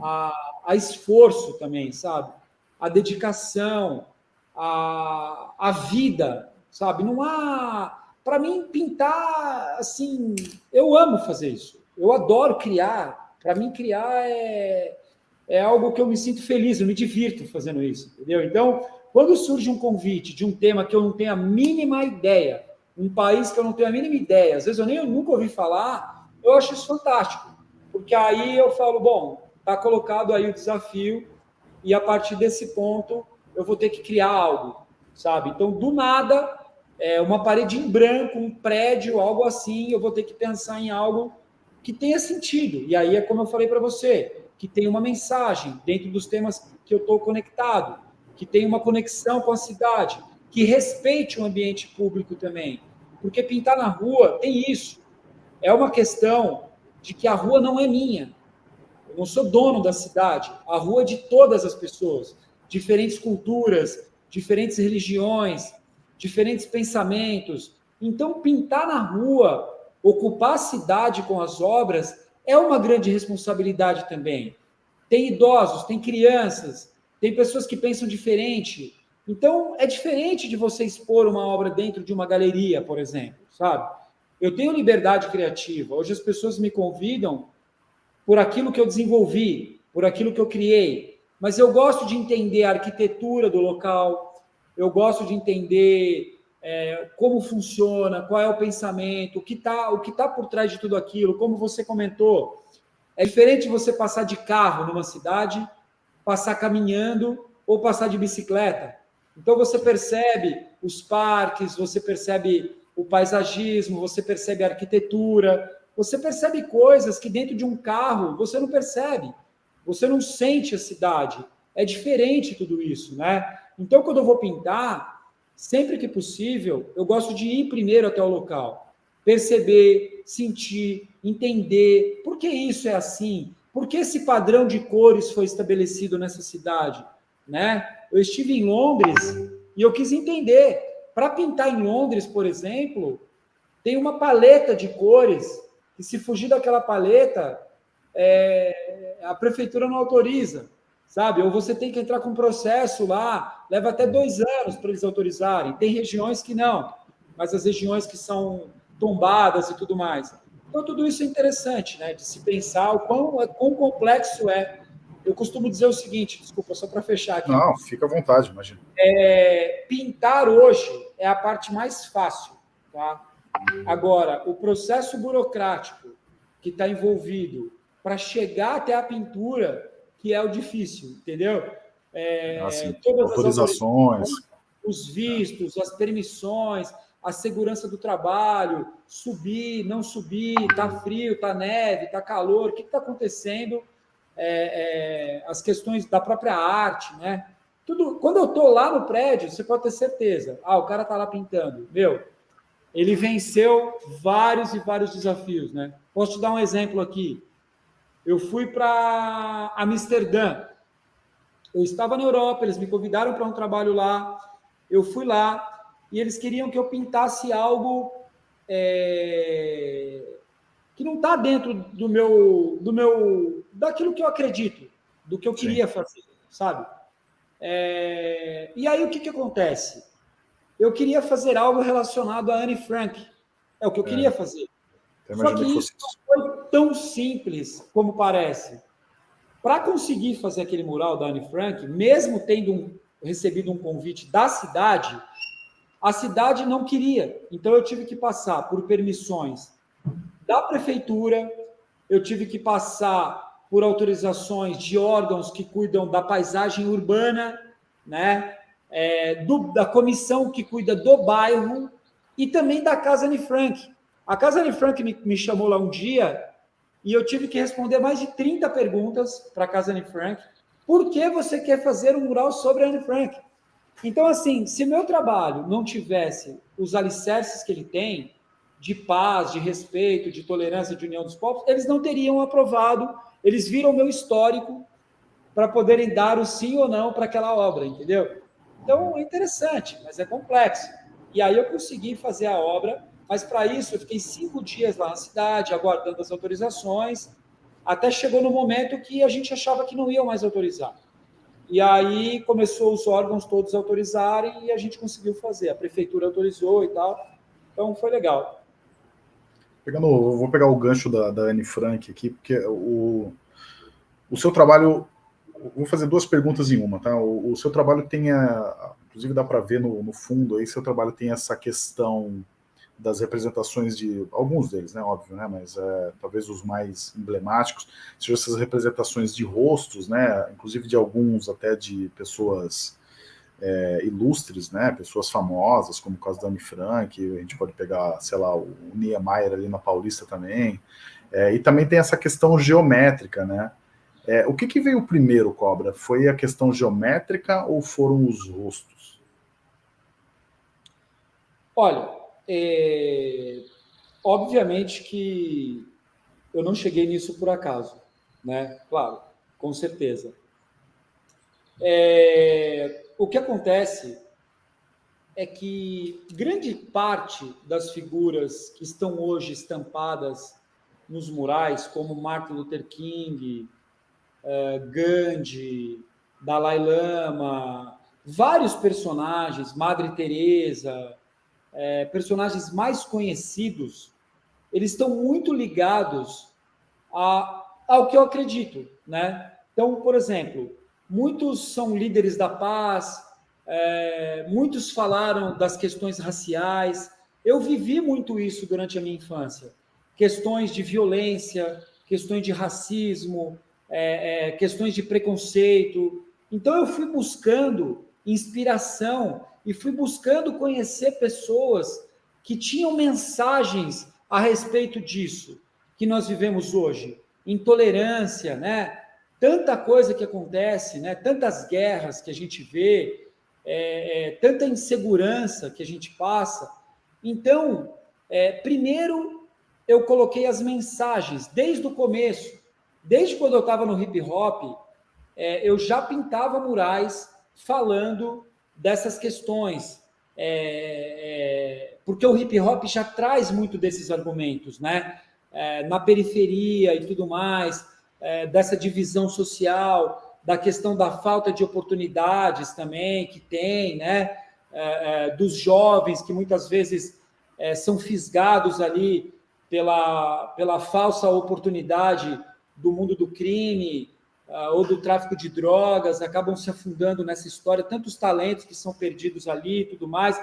a, a esforço também, sabe? A dedicação, a, a vida, sabe? Não há. Para mim, pintar, assim, eu amo fazer isso. Eu adoro criar. Para mim, criar é, é algo que eu me sinto feliz, eu me divirto fazendo isso, entendeu? Então, quando surge um convite de um tema que eu não tenho a mínima ideia, um país que eu não tenho a mínima ideia, às vezes eu nem eu nunca ouvi falar, eu acho isso fantástico. Porque aí eu falo, bom, está colocado aí o desafio e a partir desse ponto eu vou ter que criar algo, sabe? Então, do nada, é, uma parede em branco, um prédio, algo assim, eu vou ter que pensar em algo que tenha sentido. E aí é como eu falei para você, que tem uma mensagem dentro dos temas que eu estou conectado, que tem uma conexão com a cidade, que respeite o ambiente público também. Porque pintar na rua tem isso. É uma questão de que a rua não é minha, eu não sou dono da cidade. A rua é de todas as pessoas, diferentes culturas, diferentes religiões, diferentes pensamentos. Então, pintar na rua, ocupar a cidade com as obras, é uma grande responsabilidade também. Tem idosos, tem crianças, tem pessoas que pensam diferente. Então, é diferente de você expor uma obra dentro de uma galeria, por exemplo, sabe? Eu tenho liberdade criativa. Hoje as pessoas me convidam por aquilo que eu desenvolvi, por aquilo que eu criei. Mas eu gosto de entender a arquitetura do local, eu gosto de entender é, como funciona, qual é o pensamento, o que está tá por trás de tudo aquilo, como você comentou. É diferente você passar de carro numa cidade, passar caminhando ou passar de bicicleta. Então você percebe os parques, você percebe o paisagismo, você percebe a arquitetura, você percebe coisas que dentro de um carro você não percebe. Você não sente a cidade. É diferente tudo isso, né? Então, quando eu vou pintar, sempre que possível, eu gosto de ir primeiro até o local, perceber, sentir, entender por que isso é assim, por que esse padrão de cores foi estabelecido nessa cidade, né? Eu estive em Londres e eu quis entender. Para pintar em Londres, por exemplo, tem uma paleta de cores que se fugir daquela paleta, é, a prefeitura não autoriza, sabe? Ou você tem que entrar com um processo lá, leva até dois anos para eles autorizarem. Tem regiões que não, mas as regiões que são tombadas e tudo mais. Então, tudo isso é interessante, né? De se pensar o quão, é, quão complexo é. Eu costumo dizer o seguinte, desculpa, só para fechar aqui. Não, fica à vontade, imagina. É, pintar hoje é a parte mais fácil, tá? Agora, o processo burocrático que está envolvido para chegar até a pintura, que é o difícil, entendeu? É, assim, todas autorizações, os vistos, as permissões, a segurança do trabalho, subir, não subir, tá frio, tá neve, tá calor, o que está acontecendo? É, é, as questões da própria arte, né? Tudo, quando eu estou lá no prédio, você pode ter certeza. Ah, o cara está lá pintando. Meu, ele venceu vários e vários desafios, né? Posso te dar um exemplo aqui. Eu fui para Amsterdã. Eu estava na Europa, eles me convidaram para um trabalho lá. Eu fui lá e eles queriam que eu pintasse algo é, que não está dentro do meu, do meu, daquilo que eu acredito, do que eu queria Sim. fazer, sabe? É, e aí o que, que acontece? Eu queria fazer algo relacionado a Anne Frank. É o que eu é. queria fazer. Só que isso não foi tão simples como parece. Para conseguir fazer aquele mural da Anne Frank, mesmo tendo um, recebido um convite da cidade, a cidade não queria. Então eu tive que passar por permissões da prefeitura, eu tive que passar por autorizações de órgãos que cuidam da paisagem urbana, né? É, do, da comissão que cuida do bairro e também da Casa Anne Frank. A Casa Anne Frank me, me chamou lá um dia e eu tive que responder mais de 30 perguntas para a Casa Anne Frank. Por que você quer fazer um mural sobre a Anne Frank? Então, assim, se meu trabalho não tivesse os alicerces que ele tem, de paz, de respeito, de tolerância, de união dos povos, eles não teriam aprovado, eles viram meu histórico para poderem dar o sim ou não para aquela obra, entendeu? Então, é interessante, mas é complexo. E aí eu consegui fazer a obra, mas para isso eu fiquei cinco dias lá na cidade, aguardando as autorizações, até chegou no momento que a gente achava que não iam mais autorizar. E aí começou os órgãos todos autorizarem e a gente conseguiu fazer. A prefeitura autorizou e tal. Então foi legal. Pegando, vou pegar o gancho da, da Anne Frank aqui, porque o, o seu trabalho vou fazer duas perguntas em uma, tá? O, o seu trabalho tem, a, inclusive dá para ver no, no, fundo aí, seu trabalho tem essa questão das representações de, alguns deles, né, óbvio, né, mas é, talvez os mais emblemáticos, sejam essas representações de rostos, né, inclusive de alguns até de pessoas é, ilustres, né, pessoas famosas, como o caso da Anne Frank, a gente pode pegar, sei lá, o Niemeyer ali na Paulista também, é, e também tem essa questão geométrica, né, é, o que, que, veio primeiro, Cobra? Foi a questão geométrica ou foram os rostos? Olha, é... obviamente que eu não cheguei nisso por acaso, né? Claro, com certeza. É... O que acontece é que grande parte das figuras que estão hoje estampadas nos murais, como Martin Luther King, Gandhi, Dalai Lama, vários personagens, Madre Teresa, é, personagens mais conhecidos, eles estão muito ligados a, ao que eu acredito, né? Então, por exemplo, muitos são líderes da paz, é, muitos falaram das questões raciais. Eu vivi muito isso durante a minha infância. Questões de violência, questões de racismo, é, é, questões de preconceito. Então, eu fui buscando inspiração e fui buscando conhecer pessoas que tinham mensagens a respeito disso que nós vivemos hoje. Intolerância, né? Tanta coisa que acontece, né? Tantas guerras que a gente vê, é, é, tanta insegurança que a gente passa. Então, é, primeiro eu coloquei as mensagens desde o começo, desde quando eu estava no hip hop, é, eu já pintava murais falando dessas questões, é, é, porque o hip hop já traz muito desses argumentos, né? É, na periferia e tudo mais, é, dessa divisão social, da questão da falta de oportunidades também que tem, né? É, dos jovens que muitas vezes são fisgados ali pela, pela falsa oportunidade do mundo do crime, uh, ou do tráfico de drogas, acabam se afundando nessa história, tantos talentos que são perdidos ali e tudo mais.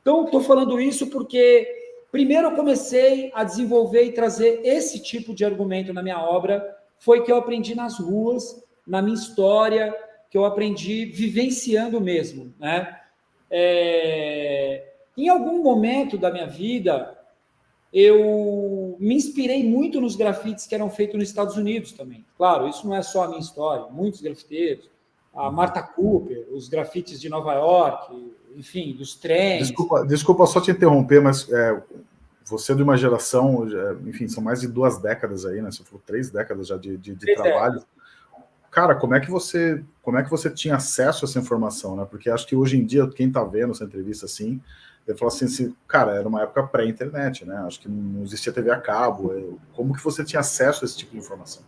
Então, estou falando isso porque, primeiro, eu comecei a desenvolver e trazer esse tipo de argumento na minha obra, foi que eu aprendi nas ruas, na minha história, que eu aprendi vivenciando mesmo, né? É... Em algum momento da minha vida, eu me inspirei muito nos grafites que eram feitos nos Estados Unidos também. Claro, isso não é só a minha história, muitos grafiteiros, a. Martha Cooper, os grafites de Nova York, enfim, dos trens. Desculpa, desculpa só te interromper, mas é, você é de uma geração, enfim, são mais de duas décadas aí, né? Você falou três décadas já de, de, de trabalho. Décadas. Cara, como é que você como é que você tinha acesso a essa informação, né? Porque acho que hoje em dia, quem está vendo essa entrevista assim, ele falou assim, assim, cara, era uma época pré-internet, né? Acho que não existia TV a cabo. Como que você tinha acesso a esse tipo de informação?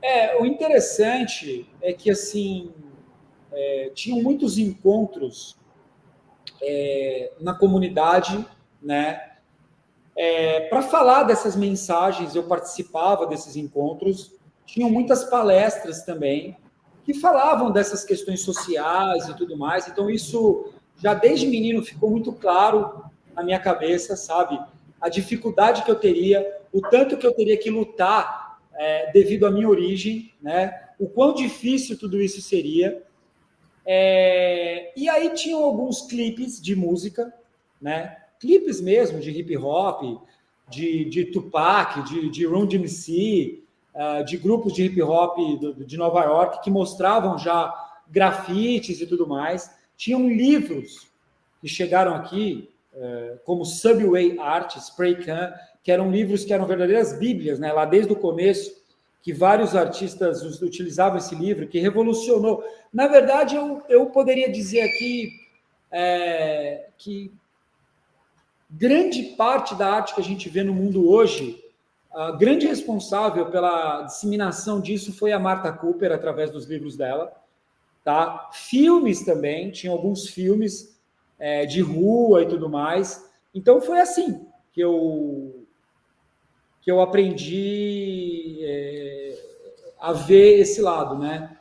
É, o interessante é que, assim, é, tinham muitos encontros é, na comunidade, né? É, Para falar dessas mensagens, eu participava desses encontros. Tinham muitas palestras também que falavam dessas questões sociais e tudo mais. Então, isso já desde menino ficou muito claro na minha cabeça, sabe? A dificuldade que eu teria, o tanto que eu teria que lutar é, devido à minha origem, né? O quão difícil tudo isso seria. É, e aí tinham alguns clipes de música, né? Clipes mesmo de hip hop, de, de Tupac, de, de Run DMC, uh, de grupos de hip hop de Nova York que mostravam já grafites e tudo mais. Tinham livros que chegaram aqui, é, como Subway Art, Spray Can, que eram livros que eram verdadeiras bíblias, né? lá desde o começo, que vários artistas utilizavam esse livro, que revolucionou. Na verdade, eu, eu poderia dizer aqui é, que grande parte da arte que a gente vê no mundo hoje, a grande responsável pela disseminação disso foi a Martha Cooper, através dos livros dela. Tá? Filmes também, tinha alguns filmes é, de rua e tudo mais. Então foi assim que eu, que eu aprendi é, a ver esse lado, né?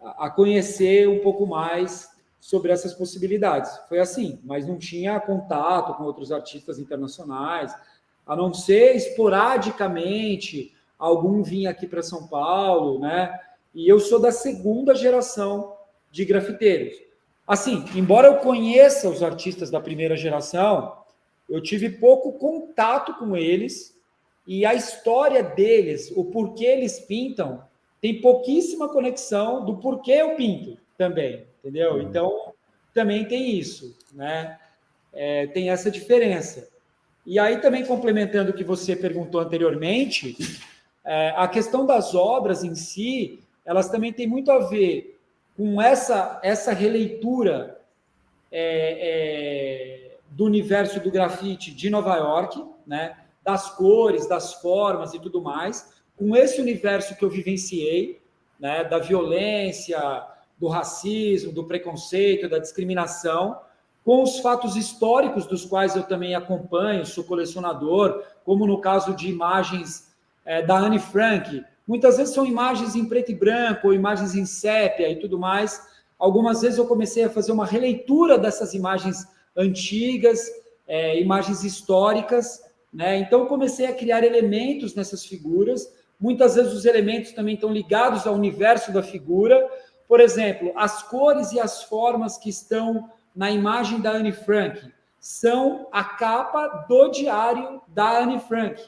a conhecer um pouco mais sobre essas possibilidades. Foi assim, mas não tinha contato com outros artistas internacionais, a não ser esporadicamente algum vinha aqui para São Paulo, né? E eu sou da segunda geração de grafiteiros. Assim, embora eu conheça os artistas da primeira geração, eu tive pouco contato com eles e a história deles, o porquê eles pintam, tem pouquíssima conexão do porquê eu pinto também, entendeu? Uhum. Então, também tem isso, né? É, tem essa diferença. E aí, também complementando o que você perguntou anteriormente, é, a questão das obras em si, elas também têm muito a ver com essa, essa releitura é, é, do universo do grafite de Nova York, né? das cores, das formas e tudo mais, com esse universo que eu vivenciei, né? da violência, do racismo, do preconceito, da discriminação, com os fatos históricos dos quais eu também acompanho, sou colecionador, como no caso de imagens é, da Anne Frank. Muitas vezes são imagens em preto e branco, ou imagens em sépia e tudo mais. Algumas vezes eu comecei a fazer uma releitura dessas imagens antigas, é, imagens históricas, né? Então comecei a criar elementos nessas figuras. Muitas vezes os elementos também estão ligados ao universo da figura. Por exemplo, as cores e as formas que estão na imagem da Anne Frank são a capa do diário da Anne Frank,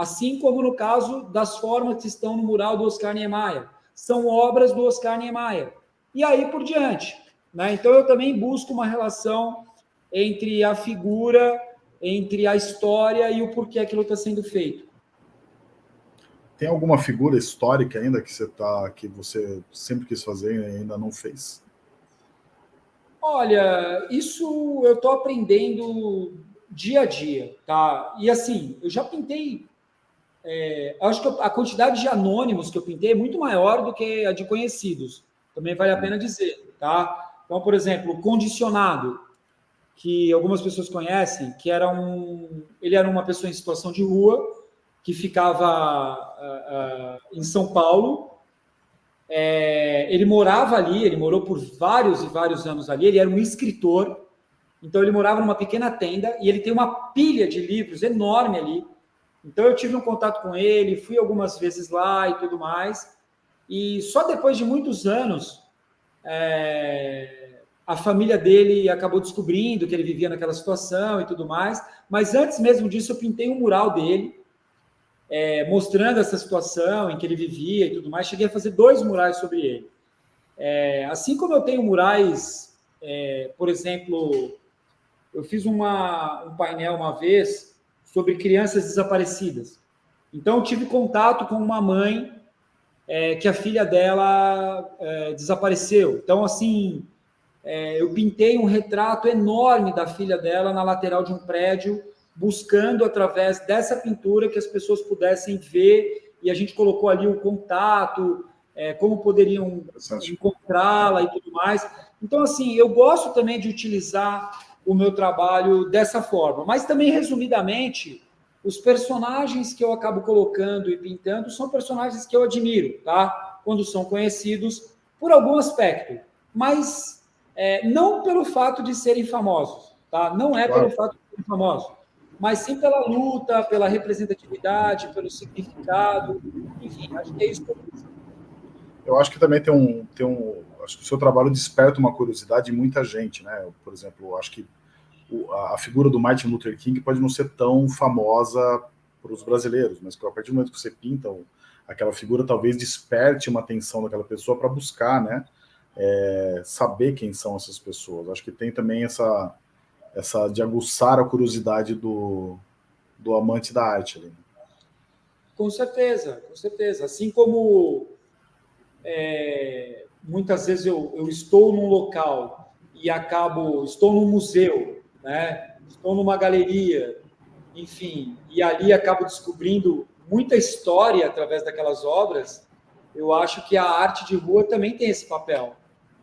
assim como no caso das formas que estão no mural do Oscar Niemeyer, são obras do Oscar Niemeyer. E aí por diante. Né? Então eu também busco uma relação entre a figura, entre a história e o porquê aquilo está sendo feito. Tem alguma figura histórica ainda que você tá, que você sempre quis fazer e ainda não fez? Olha, isso eu estou aprendendo dia a dia, tá? E assim, eu já pintei. É, acho que a quantidade de anônimos que eu pintei é muito maior do que a de conhecidos. Também vale a pena dizer, tá? Então, por exemplo, condicionado, que algumas pessoas conhecem, que era um, ele era uma pessoa em situação de rua que ficava uh, uh, em São Paulo é, ele morava ali, ele morou por vários e vários anos ali, ele era um escritor, então ele morava numa pequena tenda e ele tem uma pilha de livros enorme ali. Então eu tive um contato com ele, fui algumas vezes lá e tudo mais. E só depois de muitos anos, é, a família dele acabou descobrindo que ele vivia naquela situação e tudo mais. Mas antes mesmo disso, eu pintei um mural dele é, mostrando essa situação em que ele vivia e tudo mais. Cheguei a fazer dois murais sobre ele. É, assim como eu tenho murais, é, por exemplo, eu fiz uma, um painel uma vez sobre crianças desaparecidas. Então, eu tive contato com uma mãe é, que a filha dela é, desapareceu. Então, assim, é, eu pintei um retrato enorme da filha dela na lateral de um prédio buscando através dessa pintura que as pessoas pudessem ver e a gente colocou ali o contato, é, como poderiam encontrá-la e tudo mais. Então, assim, eu gosto também de utilizar o meu trabalho dessa forma, mas também, resumidamente, os personagens que eu acabo colocando e pintando são personagens que eu admiro, tá? Quando são conhecidos por algum aspecto, mas é, não pelo fato de serem famosos, tá? Não é claro. pelo fato de serem famosos mas sim pela luta, pela representatividade, pelo significado, enfim, acho que é isso que eu penso. Eu acho que também tem um, tem um, acho que o seu trabalho desperta uma curiosidade em muita gente, né? Por exemplo, acho que a figura do Martin Luther King pode não ser tão famosa para os brasileiros, mas a partir do momento que você pinta aquela figura, talvez desperte uma atenção daquela pessoa para buscar, né? É, saber quem são essas pessoas. Acho que tem também essa essa de aguçar a curiosidade do, do amante da arte ali. Com certeza, com certeza. Assim como é, muitas vezes eu, eu estou num local e acabo, estou num museu, né? estou numa galeria, enfim, e ali acabo descobrindo muita história através daquelas obras, eu acho que a arte de rua também tem esse papel.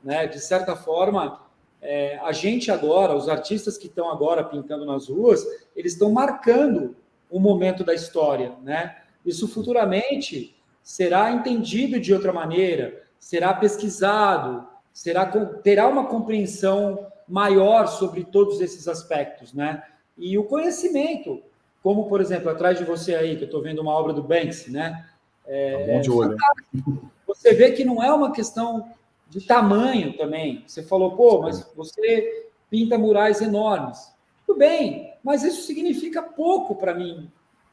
Né? De certa forma, é, a gente agora, os artistas que estão agora pintando nas ruas, eles estão marcando um momento da história, né? Isso futuramente será entendido de outra maneira, será pesquisado, será terá uma compreensão maior sobre todos esses aspectos, né? E o conhecimento, como por exemplo atrás de você aí que eu estou vendo uma obra do Banksy, né? É, tá bom de olho. <laughs> Você vê que não é uma questão de tamanho também. Você falou, pô, mas você pinta murais enormes. Tudo bem, mas isso significa pouco para mim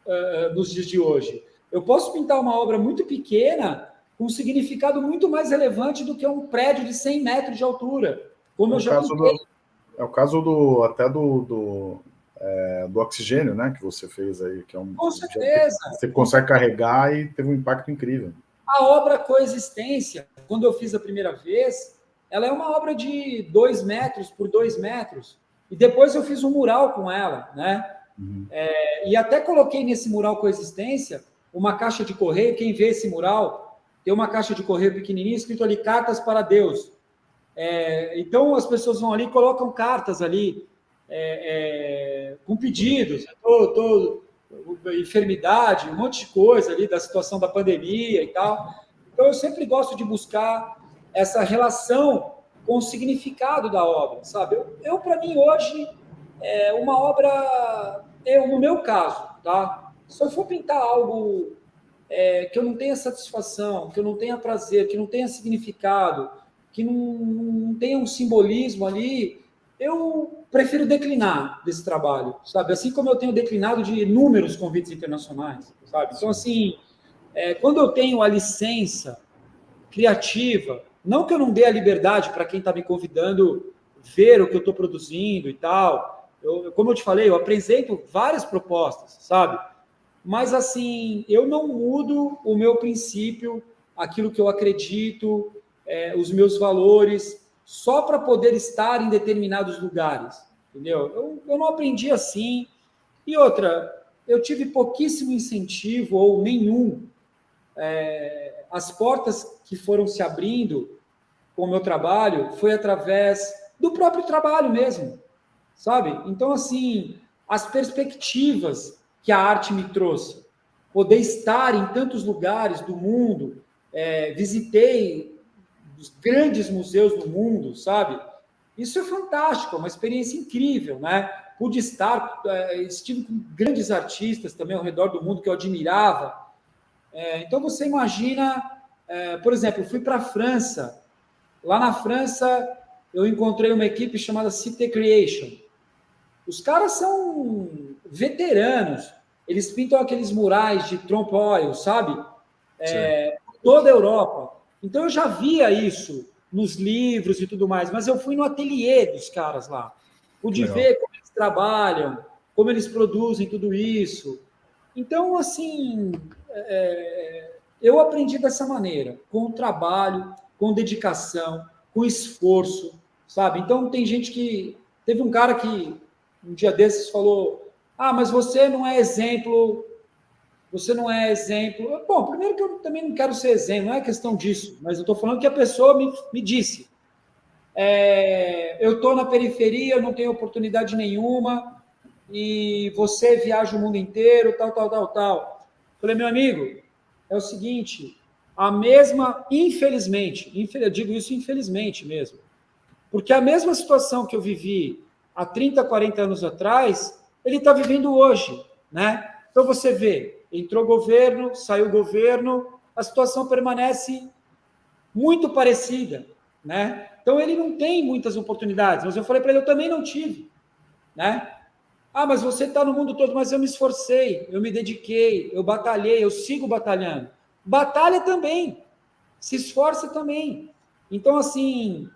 uh, nos dias de hoje. Eu posso pintar uma obra muito pequena um significado muito mais relevante do que um prédio de 100 metros de altura, como é eu já do, É o caso do até do, do, é, do oxigênio, né, que você fez aí, que é um... Com certeza. Você consegue carregar e teve um impacto incrível. A obra Coexistência, quando eu fiz a primeira vez, ela é uma obra de dois metros por dois metros. E depois eu fiz um mural com ela, né? Uhum. É, e até coloquei nesse mural Coexistência uma caixa de correio. Quem vê esse mural, tem uma caixa de correio pequenininha escrito ali Cartas para Deus. É, então as pessoas vão ali, colocam cartas ali é, é, com pedidos, tô, tô, enfermidade, um monte de coisa ali da situação da pandemia e tal. Então eu sempre gosto de buscar essa relação com o significado da obra, sabe? Eu, eu para mim hoje é uma obra, eu no meu caso, tá? Se eu for pintar algo é, que eu não tenha satisfação, que eu não tenha prazer, que não tenha significado, que não, não tenha um simbolismo ali, eu prefiro declinar desse trabalho, sabe? Assim como eu tenho declinado de inúmeros convites internacionais, sabe? Então, assim, é, quando eu tenho a licença criativa, não que eu não dê a liberdade para quem está me convidando ver o que eu estou produzindo e tal. Eu, como eu te falei, eu apresento várias propostas, sabe? Mas, assim, eu não mudo o meu princípio, aquilo que eu acredito, é, os meus valores, só para poder estar em determinados lugares, entendeu? Eu, eu não aprendi assim. E outra, eu tive pouquíssimo incentivo ou nenhum. É, as portas que foram se abrindo com o meu trabalho foi através do próprio trabalho mesmo, sabe? Então, assim, as perspectivas que a arte me trouxe, poder estar em tantos lugares do mundo, é, visitei dos grandes museus do mundo, sabe? Isso é fantástico, é uma experiência incrível, né? Pude estar, é, estive com grandes artistas também ao redor do mundo que eu admirava. É, então você imagina, é, por exemplo, fui para a França. Lá na França eu encontrei uma equipe chamada Cité Creation. Os caras são veteranos. Eles pintam aqueles murais de trompe oil, sabe? É, toda a Europa. Então eu já via isso nos livros e tudo mais, mas eu fui no ateliê dos caras lá. Pude Legal. ver como eles trabalham, como eles produzem tudo isso. Então, assim, é, eu aprendi dessa maneira, com trabalho, com dedicação, com esforço, sabe? Então, tem gente que. Teve um cara que um dia desses falou: Ah, mas você não é exemplo você não é exemplo. Bom, primeiro que eu também não quero ser exemplo, não é questão disso, mas eu estou falando que a pessoa me, me disse. É, eu estou na periferia, eu não tenho oportunidade nenhuma, e você viaja o mundo inteiro, tal, tal, tal, tal. Falei, meu amigo, é o seguinte, a mesma, infelizmente, eu digo isso infelizmente mesmo, porque a mesma situação que eu vivi há 30, 40 anos atrás, ele está vivendo hoje, né? Então você vê, entrou governo, saiu governo, a situação permanece muito parecida, né? Então ele não tem muitas oportunidades, mas eu falei para ele, eu também não tive, né? Ah, mas você está no mundo todo, mas eu me esforcei, eu me dediquei, eu batalhei, eu sigo batalhando. Batalha também, se esforça também. Então, assim,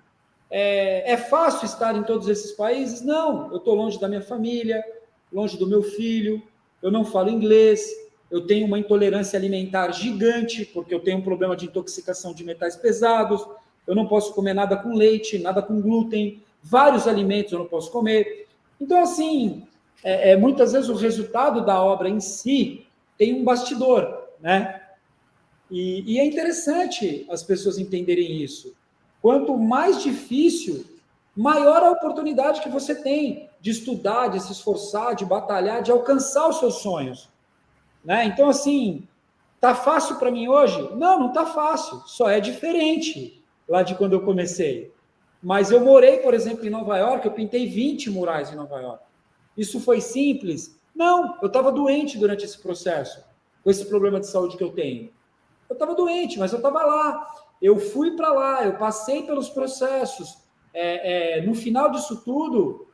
é, é fácil estar em todos esses países? Não, eu estou longe da minha família, longe do meu filho, eu não falo inglês, eu tenho uma intolerância alimentar gigante, porque eu tenho um problema de intoxicação de metais pesados, eu não posso comer nada com leite, nada com glúten, vários alimentos eu não posso comer. Então, assim, é, é, muitas vezes o resultado da obra em si tem um bastidor, né? E, e é interessante as pessoas entenderem isso. Quanto mais difícil, maior a oportunidade que você tem de estudar, de se esforçar, de batalhar, de alcançar os seus sonhos. Né? Então, assim, tá fácil para mim hoje? Não, não tá fácil. Só é diferente lá de quando eu comecei. Mas eu morei, por exemplo, em Nova York, eu pintei 20 murais em Nova York. Isso foi simples? Não, eu estava doente durante esse processo, com esse problema de saúde que eu tenho. Eu estava doente, mas eu estava lá. Eu fui para lá, eu passei pelos processos. É, é, no final disso tudo,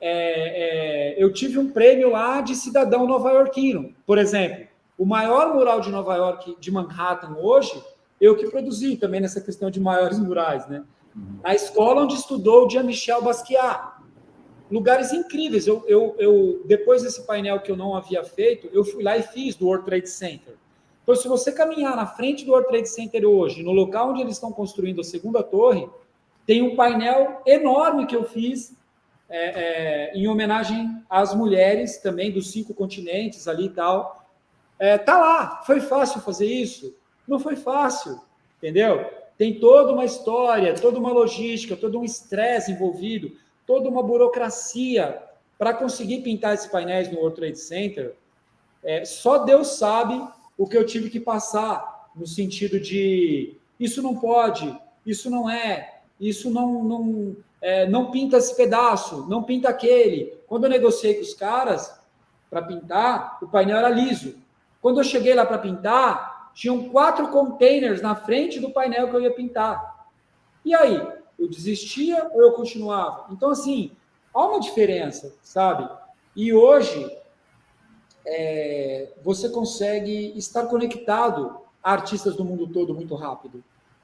é, é, eu tive um prêmio lá de cidadão nova-iorquino, por exemplo. O maior mural de Nova York, de Manhattan, hoje, eu que produzi também nessa questão de maiores murais, né? Uhum. A escola onde estudou o Jean-Michel Basquiat. Lugares incríveis. Eu, eu, eu, depois desse painel que eu não havia feito, eu fui lá e fiz do World Trade Center. Então, se você caminhar na frente do World Trade Center hoje, no local onde eles estão construindo a segunda torre, tem um painel enorme que eu fiz é, é, em homenagem às mulheres também dos cinco continentes ali e tal. É, tá lá, foi fácil fazer isso? Não foi fácil, entendeu? tem toda uma história, toda uma logística, todo um estresse envolvido, toda uma burocracia para conseguir pintar esses painéis no World Trade Center. É, só Deus sabe o que eu tive que passar no sentido de isso não pode, isso não é, isso não, não, é, não pinta esse pedaço, não pinta aquele. Quando eu negociei com os caras para pintar, o painel era liso. Quando eu cheguei lá para pintar, tinham quatro containers na frente do painel que eu ia pintar. E aí? Eu desistia ou eu continuava? Então, assim, há uma diferença, sabe? E hoje, é, você consegue estar conectado a artistas do mundo todo muito rápido.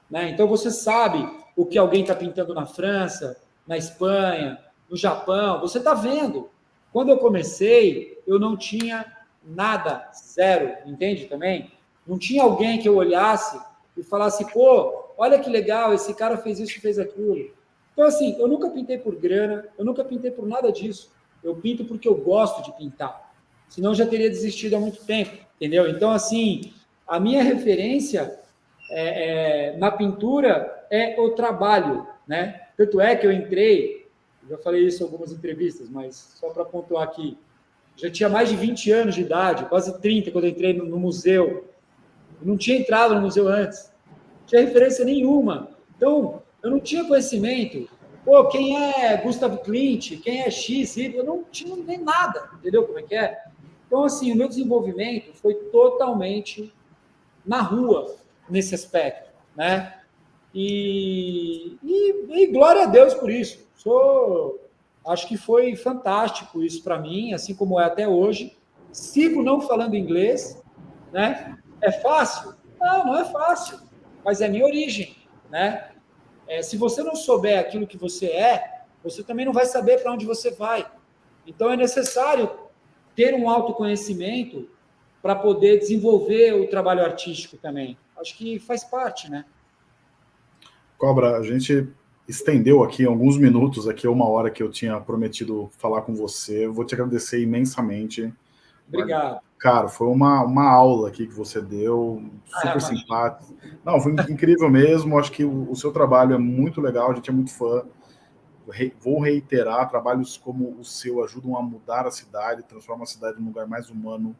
Né? Então, você sabe o que alguém está pintando na França, na Espanha, no Japão, você está vendo. Quando eu comecei, eu não tinha nada, zero, entende também? Não tinha alguém que eu olhasse e falasse, pô, olha que legal, esse cara fez isso, fez aquilo. Então, assim, eu nunca pintei por grana, eu nunca pintei por nada disso. Eu pinto porque eu gosto de pintar. Senão eu já teria desistido há muito tempo, entendeu? Então, assim, a minha referência é, é, na pintura é o trabalho, né? Tanto é que eu entrei, já falei isso em algumas entrevistas, mas só para pontuar aqui, já tinha mais de 20 anos de idade, quase 30, quando entrei no, no museu. Eu não tinha entrado no museu antes, não tinha referência nenhuma. Então, eu não tinha conhecimento. Pô, quem é Gustav Klimt? Quem é X? Eu não tinha nem nada, entendeu como é que é? Então, assim, o meu desenvolvimento foi totalmente na rua, nesse aspecto, né? E, e, e glória a Deus por isso. Sou, acho que foi fantástico isso para mim, assim como é até hoje. Sigo não falando inglês, né? É fácil? Não, não é fácil, mas é minha origem, né? É, se você não souber aquilo que você é, você também não vai saber para onde você vai. Então é necessário ter um autoconhecimento para poder desenvolver o trabalho artístico também. Acho que faz parte, né? Cobra, a gente estendeu aqui alguns minutos, aqui uma hora que eu tinha prometido falar com você. Vou te agradecer imensamente. Obrigado. Cara, foi uma, uma aula aqui que você deu, super ah, simpático. Não, foi incrível mesmo. Acho que o, o, seu trabalho é muito legal, a gente é muito fã. Vou reiterar, trabalhos como o seu ajudam a mudar a cidade, transformar a cidade num lugar mais humano,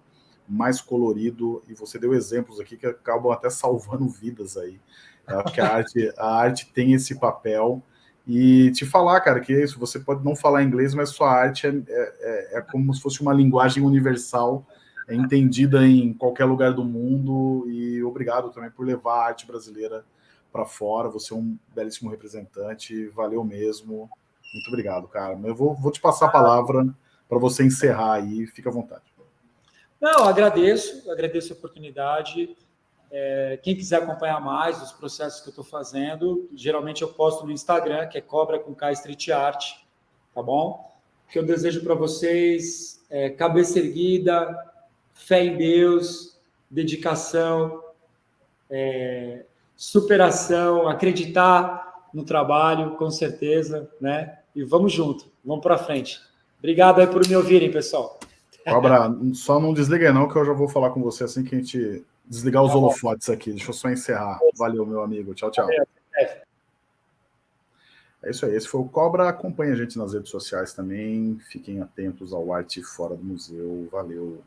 mais colorido, e você deu exemplos aqui que acabam até salvando vidas aí. Acho que a arte, a arte tem esse papel. E te falar, cara, que é isso, você pode não falar inglês, mas sua arte é, é, é como se fosse uma linguagem universal é entendida em qualquer lugar do mundo e obrigado também por levar a arte brasileira para fora. Você é um belíssimo representante, valeu mesmo. Muito obrigado, cara. Eu vou, vou te passar a palavra para você encerrar aí, fica à vontade. Não, agradeço, agradeço a oportunidade. É, quem quiser acompanhar mais os processos que eu estou fazendo, geralmente eu posto no Instagram, que é Cobra com K Street Art, tá bom? O que eu desejo para vocês é cabeça erguida, fé em Deus, dedicação, é, superação, acreditar no trabalho, com certeza, né? E vamos junto, vamos para frente. Obrigado aí por me ouvirem, pessoal. Cobra, só não desliga não, que eu já vou falar com você assim que a gente desligar os tá holofotes aqui. Deixa eu só encerrar. Valeu, meu amigo. Tchau, tchau. É isso aí. Esse foi o Cobra. Acompanhe a gente nas redes sociais também. Fiquem atentos ao Arte Fora do Museu. Valeu.